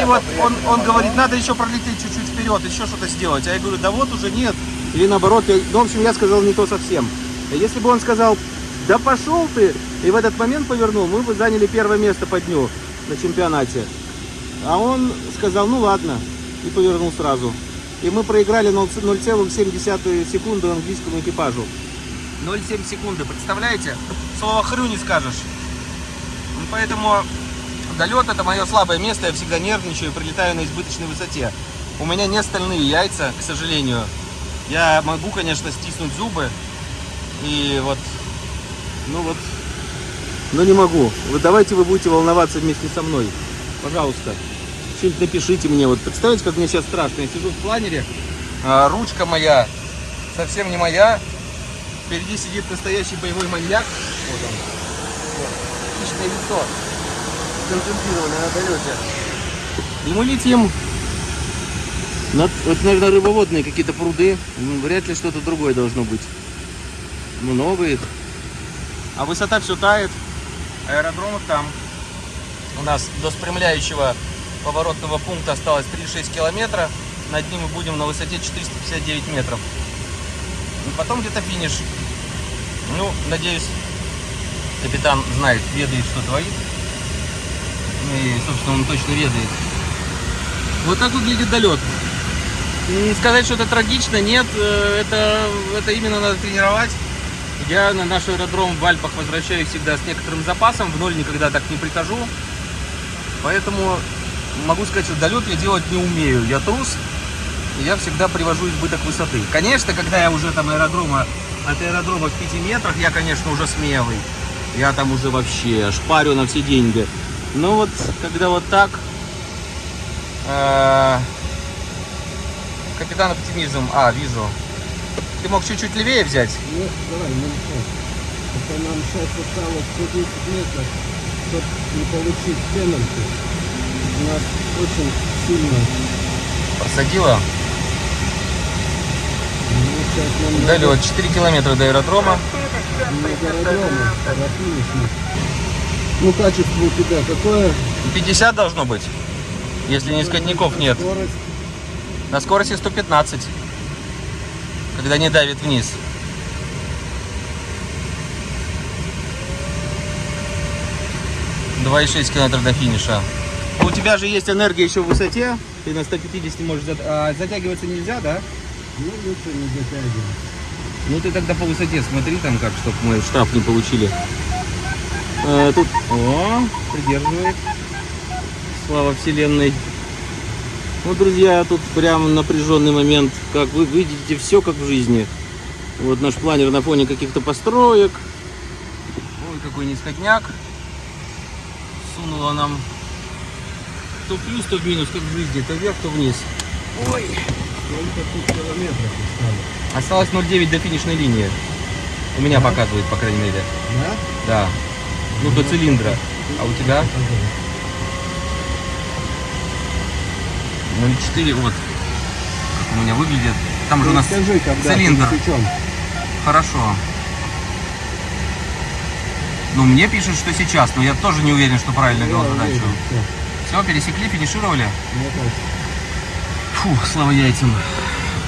И вот он, он говорит, надо еще пролететь чуть-чуть вперед, еще что-то сделать. А я говорю, да вот уже нет. Или наоборот, я- ну, в общем, я сказал не то совсем. Если бы он сказал, да пошел ты, и в этот момент повернул, мы бы заняли первое место по дню на чемпионате. А он сказал, ну ладно, и повернул сразу. И мы проиграли 0 0,7 секунды английскому экипажу. 0,7 секунды, представляете? Слово хрю не скажешь. Ну, Поэтому долет это мое слабое место, я всегда нервничаю, прилетаю на избыточной высоте. У меня не стальные яйца, к сожалению. Я могу, конечно, стиснуть зубы. И вот, ну вот, но не могу. Вот давайте вы будете волноваться вместе со мной. Пожалуйста. Что-нибудь напишите мне. Вот представляете, как мне сейчас страшно. Я сижу в планере, а, ручка моя совсем не моя. Впереди сидит настоящий боевой маньяк. Вот он. Вот. Лицо. Концентрированное на долете. И мы летим. На, вот, наверное, рыбоводные какие-то пруды. М, Вряд ли что-то другое должно быть. Много их. А высота все тает. Аэродромов там. У нас до спрямляющего поворотного пункта осталось 3,6 километра. Над ним мы будем на высоте 459 метров. И потом где-то финиш. Ну, надеюсь, капитан знает, ведает, что творит. Ну И, собственно, он точно ведает. Вот так выглядит долет. Не сказать, что это трагично, нет, э, это, это именно надо тренировать. Я на наш аэродром в Альпах возвращаюсь всегда с некоторым запасом, в ноль никогда так не прихожу. Поэтому могу сказать, что долет я делать не умею. Я трус, и я всегда привожу избыток высоты. Конечно, когда я уже там аэродрома, от аэродрома в 5 метрах, я, конечно, уже смелый. Я там уже вообще шпарю на все деньги. Но вот, когда вот так, э, капитан оптимизм, а, вижу. Ты мог чуть-чуть левее взять? Нет, давай, ну. Это нам сейчас осталось 110 метров, чтобы не получить пенальти. Нас очень сильно. Просадила. Ну, нам Долет 4 километра до аэродрома. до. Ну, качество у тебя какое? 50 должно быть, если не скотников нет. Скорость. На скорости 115, когда не давит вниз. Два и шесть километров до финиша. У тебя же есть энергия еще в высоте. Ты на 150 можешь... зат- а, затягиваться нельзя, да? Ну, лучше не затягивать. Ну ты тогда по высоте смотри там как, чтобы мы штраф не получили. Э, тут, о, придерживает. Слава вселенной. Ну, друзья, тут прям напряженный момент. Как вы видите, все как в жизни. Вот наш планер на фоне каких-то построек. Ой, какой нисходняк. Сунула нам то плюс, то минус, как в жизни. То вверх, то вниз. Километров осталось? Осталось 0,9 до финишной линии. У меня показывает, по крайней мере. Да? Да. Ну, до цилиндра. А у тебя? 0,4, вот. Как у меня выглядит. Там же у Ну, нас скажи, цилиндр. Хорошо. Ну, мне пишут, что сейчас, но я тоже не уверен, что правильно Я вел задачу. Все, пересекли, финишировали? Кажется. Фух, слава яйцам.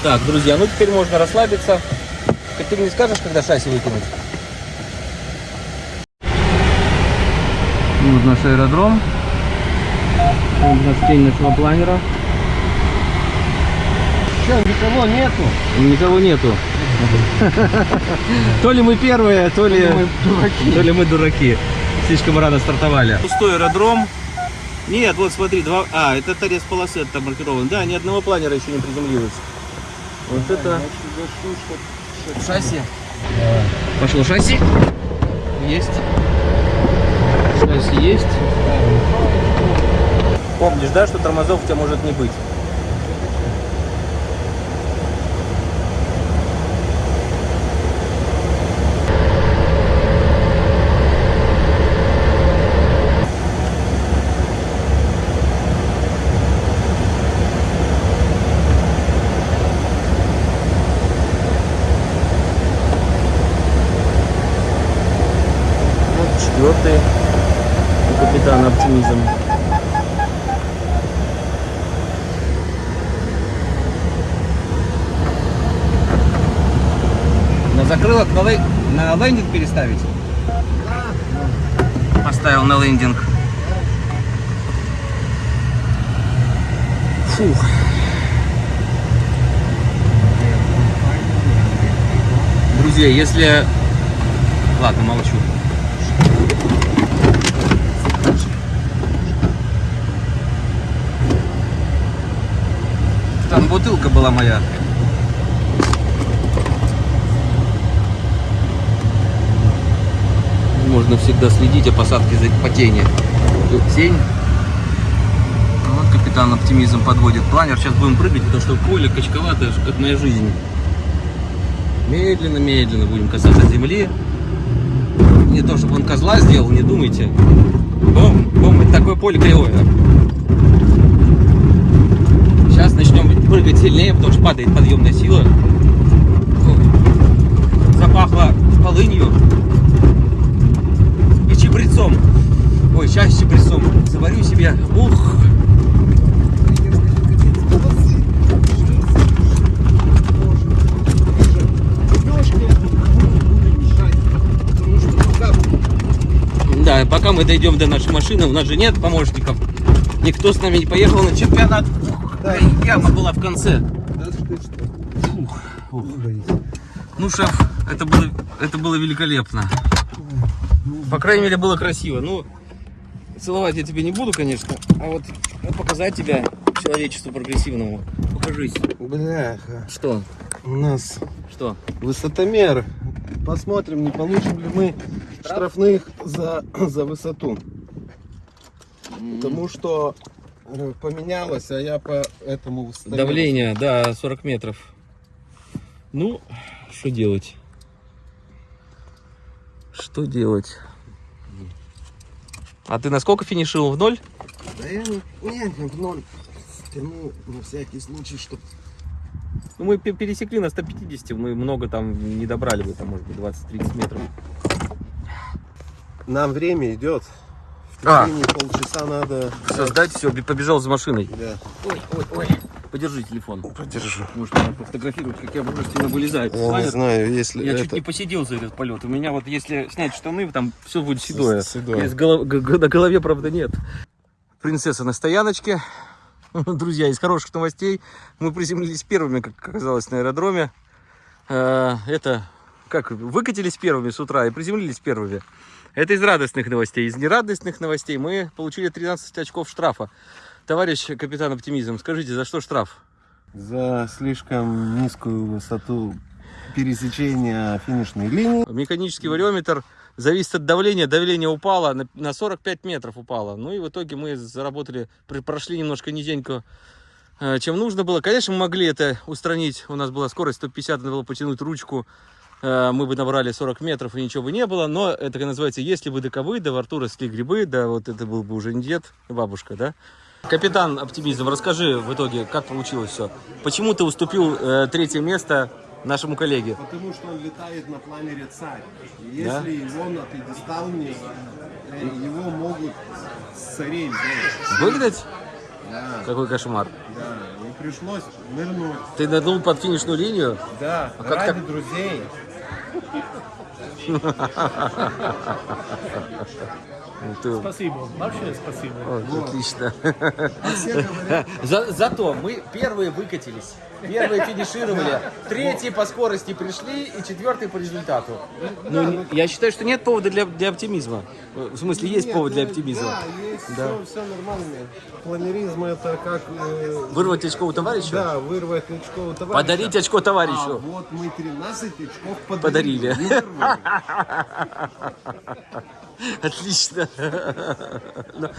Так, друзья, ну теперь можно расслабиться. Ты мне скажешь, когда шасси выкинуть? Вот наш аэродром. Вот у нас тень нашего планера. Что, никого нету? Никого нету. То ли мы первые, то ли, то ли мы дураки. Слишком рано стартовали. Пустой аэродром. Нет, вот смотри, два. А, это торец полосы там маркирован. Да, ни одного планера еще не приземлилось. Вот это шасси. Пошло шасси. Есть. Шасси есть. Помнишь, да, что тормозов у тебя может не быть? Вот четвертый у капитана оптимизм. Закрылок на, лей- на лендинг переставить? Поставил на лендинг. Фух. Друзья, если... Ладно, молчу. Там бутылка была моя. Можно всегда следить о посадке за по тени. Тень. Вот капитан оптимизм подводит планер. Сейчас будем прыгать, потому что поле качковатое, как моя жизнь. Медленно-медленно будем касаться земли. Не то, чтобы он козла сделал, не думайте. Бум, бум, это такое поле кривое. Сейчас начнем прыгать сильнее, потому что падает подъемная сила. Запахло полынью и чебрецом. Ой, сейчас чебрецом. Заварю себе. Ух. Да, пока мы дойдем до нашей машины, у нас же нет помощников. Никто с нами не поехал на чемпионат. Да, яма была в конце. Ну, шеф, это было, это было великолепно. По крайней мере, было красиво. Ну, целовать я тебе не буду, конечно, а вот, вот показать тебя человечеству прогрессивному. Покажись. Бляха, Что? у нас Что? высотомер. Посмотрим, не получим ли мы штрафных за, за высоту. Потому что э, поменялось, а я по этому высотомеру. Давление, да, 40 метров. Ну, что делать? Что делать? А ты на сколько финишировал? В ноль? Да я не, не, не в ноль. Тянул на всякий случай, чтобы Ну, мы пе- пересекли на 150, мы много там не добрали бы, там, может быть, 20-30 метров. Нам время идет. В А. полчаса надо. Создать все, побежал за машиной. Да. Ой, ой, ой. Подержи телефон. Подержу. Может, надо пофотографировать, как я мужественно вылезаю. Я не знаю, если Я это... чуть не посидел за этот полет. У меня вот, если снять штаны, там все будет седое. Седое. Из голов- На голове, правда, нет. Принцесса на стояночке. [LAUGHS] Друзья, из хороших новостей мы приземлились первыми, как оказалось, на аэродроме. Э, Это, как, выкатились первыми с утра и приземлились первыми. Это из радостных новостей. Из нерадостных новостей мы получили 13 очков штрафа. Товарищ капитан Оптимизм, скажите, за что штраф? За слишком низкую высоту пересечения финишной линии. Механический вариометр зависит от давления. Давление упало, на, на 45 метров упало. Ну и в итоге мы заработали, прошли немножко низенько, э, чем нужно было. Конечно, мы могли это устранить. У нас была скорость 150, надо было потянуть ручку. Э, Мы бы набрали 40 метров и ничего бы не было. Но это называется, если бы доковы, да во рту росли грибы, да вот это был бы уже не дед, бабушка, да? Капитан Оптимизм, расскажи в итоге, как получилось все. Почему ты уступил э, третье место нашему коллеге? Потому что он летает на планере царь. И Да? если его на пьедестал не... Его могут с царей взять. Выгнать? Да, Какой кошмар. да. И пришлось нырнуть. Ты нырнул под финишную линию? Да, А как ради так? друзей. [LAUGHS] Ну, ты- Спасибо, вообще спасибо. О, Отлично. Говорят, За- зато мы первые выкатились, первые финишировали, третьи по скорости пришли и четвертый по результату. Ну, я считаю, что нет повода для, для оптимизма. В смысле, есть нет, повод для ну, оптимизма. Да, есть Все, все нормально. Планеризм это как... э, Вырвать очко у товарища? Да, вырвать очко у товарища. Подарить очко А товарищу. вот мы 13 очков Подарили. подарили. [LAUGHS] Вырвали. [LAUGHS] Отлично. [LAUGHS] Ну.